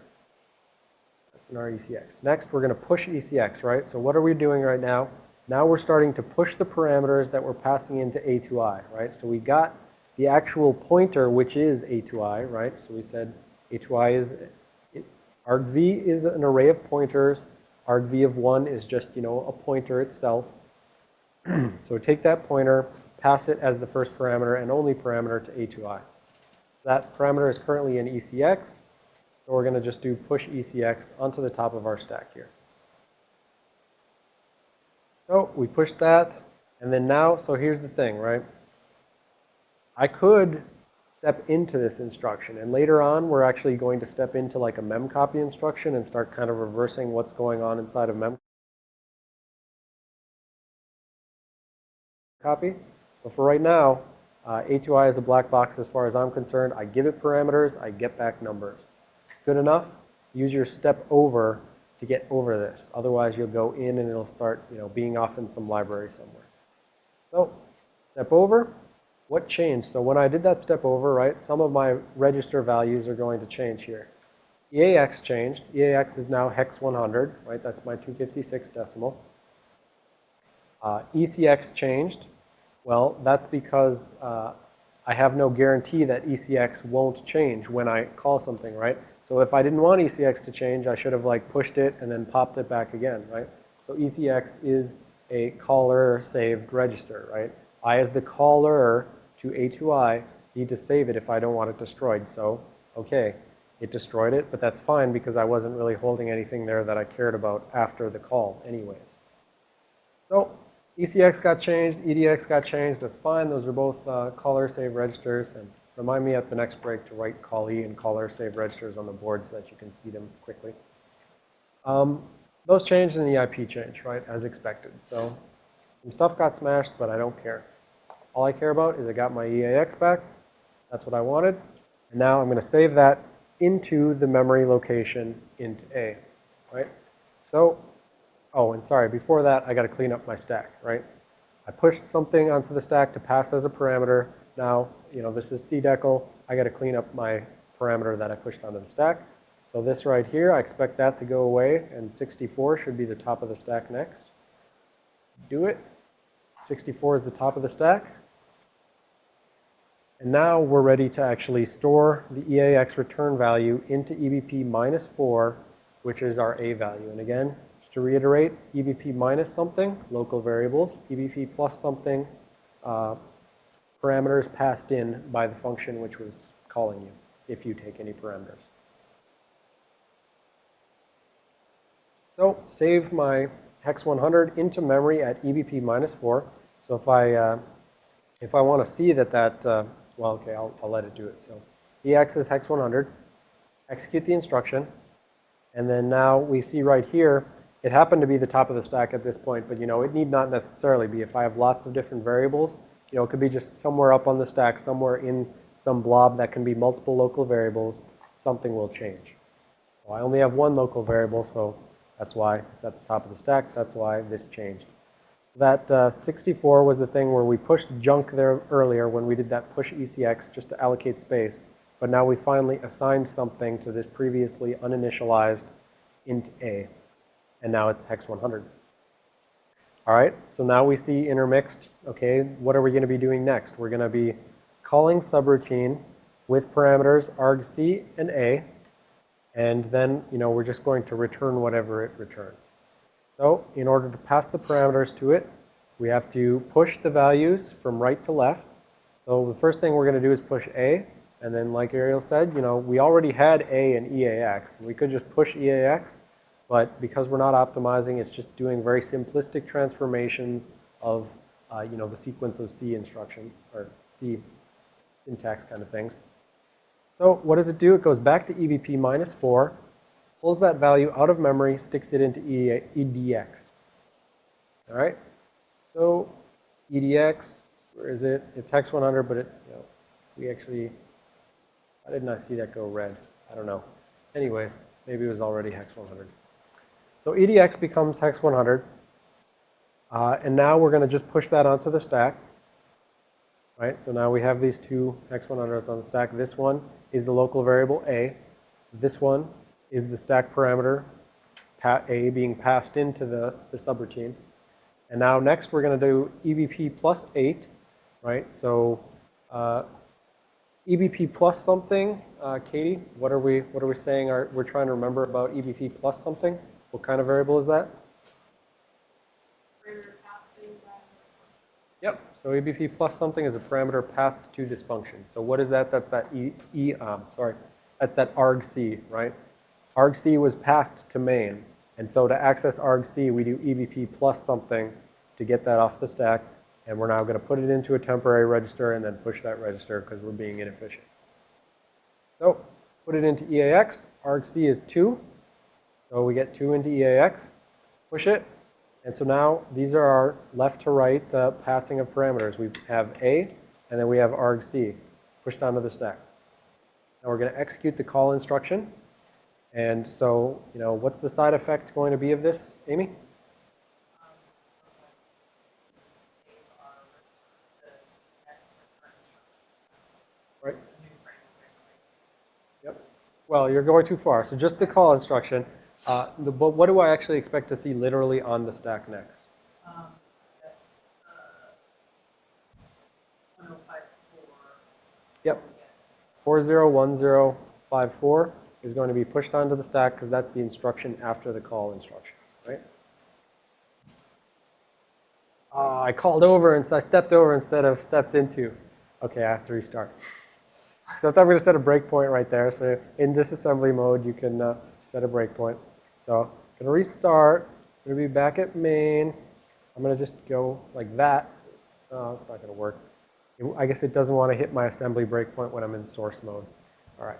That's in our ECX. Next, we're going to push ECX, right? So what are we doing right now? Now we're starting to push the parameters that we're passing into atoi, right? So we got the actual pointer, which is atoi, right? So we said atoi is, argv is an array of pointers. argv of 1 is just, you know, a pointer itself. so take that pointer, pass it as the first parameter and only parameter to atoi. That parameter is currently in ECX, so we're going to just do push ECX onto the top of our stack here. So we pushed that, and then now, so here's the thing, right? I could step into this instruction, and later on, we're actually going to step into like a memcopy instruction and start kind of reversing what's going on inside of memcopy. But for right now, uh, atoi is a black box as far as I'm concerned. I give it parameters, I get back numbers. Good enough? Use your step over to get over this. Otherwise, you'll go in and it'll start, you know, being off in some library somewhere. So, step over. What changed? So when I did that step over, right, some of my register values are going to change here. EAX changed. EAX is now hex 100, right? That's my 256 decimal. Uh, ECX changed. Well, that's because uh, I have no guarantee that ECX won't change when I call something, right? So if I didn't want ECX to change, I should have like pushed it and then popped it back again, right? So ECX is a caller saved register, right? I as the caller to atoi need to save it if I don't want it destroyed. So, okay, it destroyed it, but that's fine because I wasn't really holding anything there that I cared about after the call anyways. So ECX got changed, EDX got changed, that's fine. Those are both uh, caller save registers. And remind me at the next break to write callee and caller save registers on the board so that you can see them quickly. Um, those changed and the IP changed, right, as expected. So some stuff got smashed, but I don't care. All I care about is I got my EAX back. That's what I wanted. And now I'm going to save that into the memory location int A, right? So, oh, and sorry, before that, I got to clean up my stack, right? I pushed something onto the stack to pass as a parameter. Now, you know, this is cdecl. I got to clean up my parameter that I pushed onto the stack. So this right here, I expect that to go away, and 64 should be the top of the stack next. Do it. 64 is the top of the stack. And now we're ready to actually store the EAX return value into EBP minus 4, which is our A value. And again, just to reiterate, EBP minus something, local variables, EBP plus something, uh, parameters passed in by the function which was calling you, if you take any parameters. So save my hex 100 into memory at EBP minus 4. So if I uh, if I want to see that that, uh, well, okay, I'll, I'll let it do it. So EX is hex 100. Execute the instruction. And then now we see right here, it happened to be the top of the stack at this point, but you know, it need not necessarily be. If I have lots of different variables, you know, it could be just somewhere up on the stack, somewhere in some blob that can be multiple local variables, something will change. So I only have one local variable, so that's why it's at the top of the stack. That's why this changed. That uh, 64 was the thing where we pushed junk there earlier when we did that push ECX just to allocate space. But now we finally assigned something to this previously uninitialized int A. And now it's hex 100. All right, so now we see intermixed. Okay, what are we going to be doing next? We're going to be calling subroutine with parameters argc and a, and then, you know, we're just going to return whatever it returns. So in order to pass the parameters to it, we have to push the values from right to left. So the first thing we're going to do is push a, and then like Ariel said, you know, we already had a and EAX. We could just push EAX, but because we're not optimizing, it's just doing very simplistic transformations of, uh, you know, the sequence of C instructions, or C syntax kind of things. So what does it do? It goes back to EBP minus 4, pulls that value out of memory, sticks it into EDX. All right? So EDX, where is it? It's hex 100, but it, you know, we actually, I didn't see that go red? I don't know. Anyways, maybe it was already hex 100. So EDX becomes hex 100. Uh, and now we're going to just push that onto the stack. Right, so now we have these two hex 100s on the stack. This one is the local variable A. This one is the stack parameter A being passed into the, the subroutine. And now next we're going to do EBP plus 8, right? So uh, EBP plus something, uh, Katie, what are we what are we saying? Are, we're trying to remember about EBP plus something. What kind of variable is that? Yep. So EBP plus something is a parameter passed to this function. So what is that? That's that E, e um, sorry, that's that argc, right? Argc was passed to main. And so to access argc, we do EBP plus something to get that off the stack. And we're now going to put it into a temporary register and then push that register because we're being inefficient. So put it into EAX. argc is 2. So we get 2 into EAX. Push it. And so now these are our left to right uh, passing of parameters. We have A, and then we have argc pushed onto the stack. Now we're going to execute the call instruction. And so, you know, what's the side effect going to be of this, Amy? Right. Yep. Well, you're going too far. So just the call instruction. Uh, the, but what do I actually expect to see literally on the stack next? Um, yes, uh, one oh five four. Yep. 401054 is going to be pushed onto the stack because that's the instruction after the call instruction, right? Uh, I called over and so I stepped over instead of stepped into. Okay, I have to restart. So I thought we to set a breakpoint right there. So in disassembly mode, you can uh, set a breakpoint. So I'm going to restart. I'm going to be back at main. I'm going to just go like that. Oh, it's not going to work. I guess it doesn't want to hit my assembly breakpoint when I'm in source mode. All right.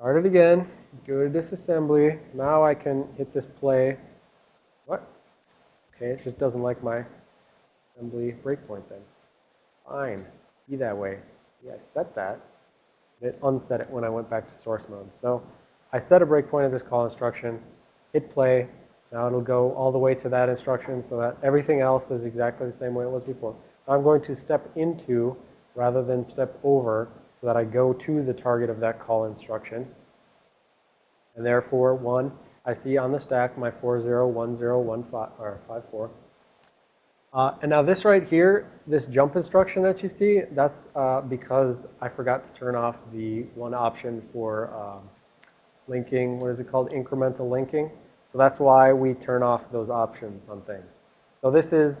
Start it again. Go to disassembly. Now I can hit this play. What? Okay, it just doesn't like my assembly breakpoint then. Fine. Be that way. Yeah, I set that. It unset it when I went back to source mode. So I set a breakpoint of this call instruction, hit play. Now it'll go all the way to that instruction so that everything else is exactly the same way it was before. I'm going to step into rather than step over so that I go to the target of that call instruction. And therefore, one, I see on the stack my 401015 or 54. Uh, and now this right here, this jump instruction that you see, that's uh, because I forgot to turn off the one option for um, linking, what is it called, incremental linking. So that's why we turn off those options on things. So this is,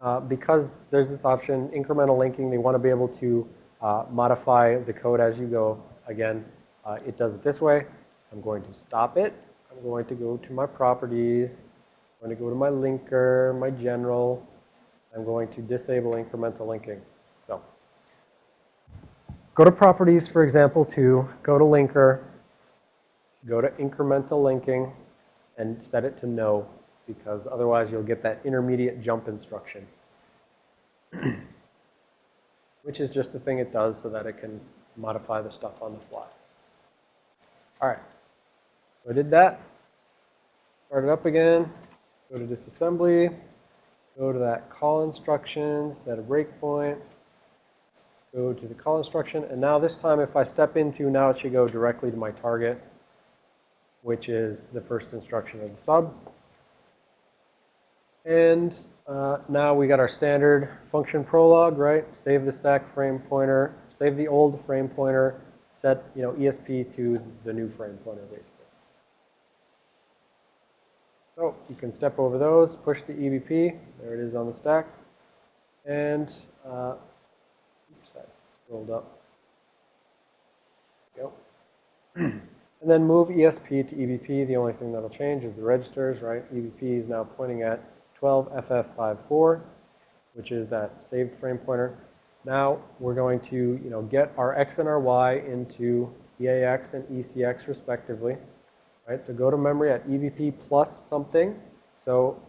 uh, because there's this option, incremental linking, they want to be able to uh, modify the code as you go. Again, uh, it does it this way. I'm going to stop it. I'm going to go to my properties. I'm going to go to my linker, my general. I'm going to disable incremental linking. So go to properties, for example, to go to linker, go to incremental linking, and set it to no, because otherwise you'll get that intermediate jump instruction, which is just the thing it does so that it can modify the stuff on the fly. All right, so I did that. Start it up again, go to disassembly, go to that call instruction, set a breakpoint, go to the call instruction, and now this time if I step into, now it should go directly to my target, which is the first instruction of the sub. And uh, now we got our standard function prologue, right? Save the stack frame pointer, save the old frame pointer, set, you know, ESP to the new frame pointer, basically. So you can step over those, push the EBP, there it is on the stack, and uh, oops, I scrolled up. Go. and then move ESP to EBP. The only thing that'll change is the registers, right? EBP is now pointing at 12FF54, which is that saved frame pointer. Now we're going to, you know, get our X and our Y into EAX and ECX respectively. Right, so go to memory at EBP plus something. So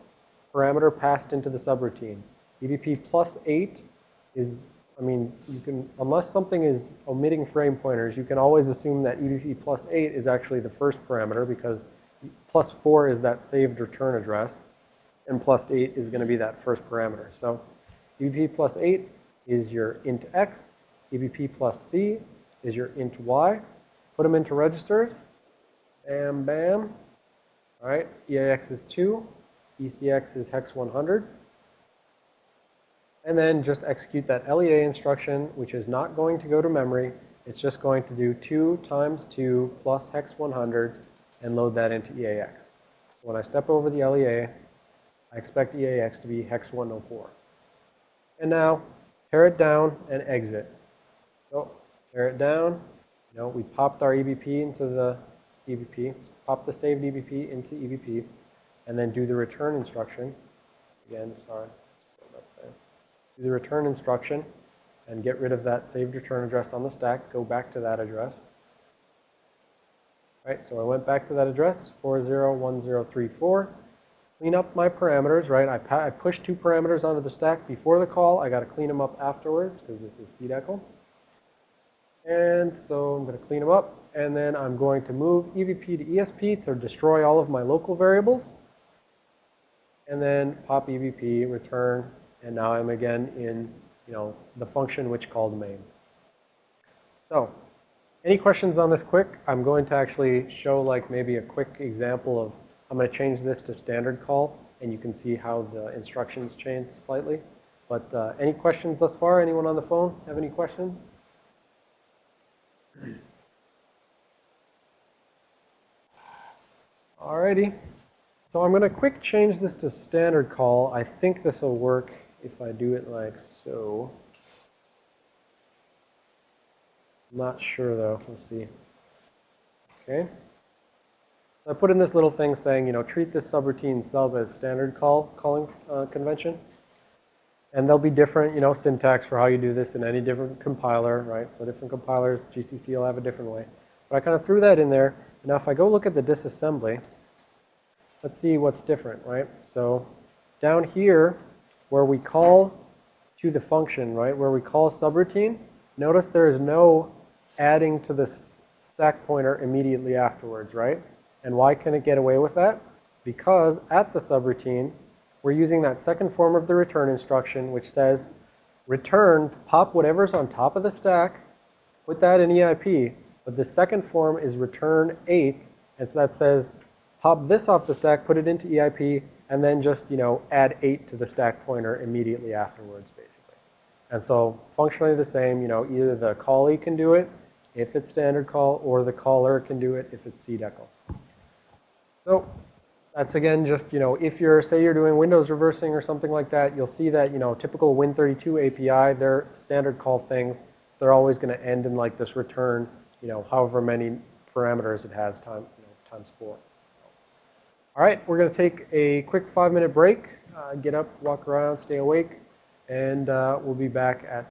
parameter passed into the subroutine. EBP plus 8 is, I mean, you can, unless something is omitting frame pointers, you can always assume that EBP plus 8 is actually the first parameter because plus 4 is that saved return address and plus 8 is going to be that first parameter. So EBP plus 8 is your int x, EBP plus c is your int y. Put them into registers. Bam, bam. All right, EAX is 2, ECX is hex 100. And then just execute that LEA instruction, which is not going to go to memory. It's just going to do 2 times 2 plus hex 100 and load that into EAX. So when I step over the LEA, I expect EAX to be hex 104. And now, tear it down and exit. So, tear it down. You know, we popped our EBP into the EBP, pop the saved EBP into EBP, and then do the return instruction. Again, sorry, do the return instruction and get rid of that saved return address on the stack. Go back to that address. Right, so I went back to that address, 401034. Clean up my parameters, right? I, I pushed two parameters onto the stack before the call. I got to clean them up afterwards because this is CDECL. And so I'm going to clean them up. And then I'm going to move EBP to ESP to destroy all of my local variables. And then pop EBP, return, and now I'm again in, you know, the function which called main. So, any questions on this quick? I'm going to actually show like maybe a quick example of, I'm going to change this to standard call, and you can see how the instructions change slightly. But uh, any questions thus far? Anyone on the phone have any questions? Alrighty. So I'm going to quick change this to standard call. I think this will work if I do it like so. Not sure though. Let's see. Okay. I put in this little thing saying, you know, treat this subroutine sub as standard call calling uh, convention. And there'll be different, you know, syntax for how you do this in any different compiler, right? So different compilers, GCC will have a different way. But I kind of threw that in there. Now if I go look at the disassembly, let's see what's different, right? So down here, where we call to the function, right, where we call subroutine, notice there is no adding to the stack pointer immediately afterwards, right? And why can it get away with that? Because at the subroutine, we're using that second form of the return instruction, which says return, pop whatever's on top of the stack, put that in EIP, but the second form is return 8, and so that says pop this off the stack, put it into EIP, and then just, you know, add 8 to the stack pointer immediately afterwards, basically. And so functionally the same, you know, either the callee can do it if it's standard call, or the caller can do it if it's CDECL. So that's again just, you know, if you're, say you're doing Windows reversing or something like that, you'll see that, you know, typical Win32 API, they're standard call things. They're always going to end in like this return, you know, however many parameters it has time, you know, times four. All right, we're going to take a quick five minute break, uh, get up, walk around, stay awake, and uh, we'll be back at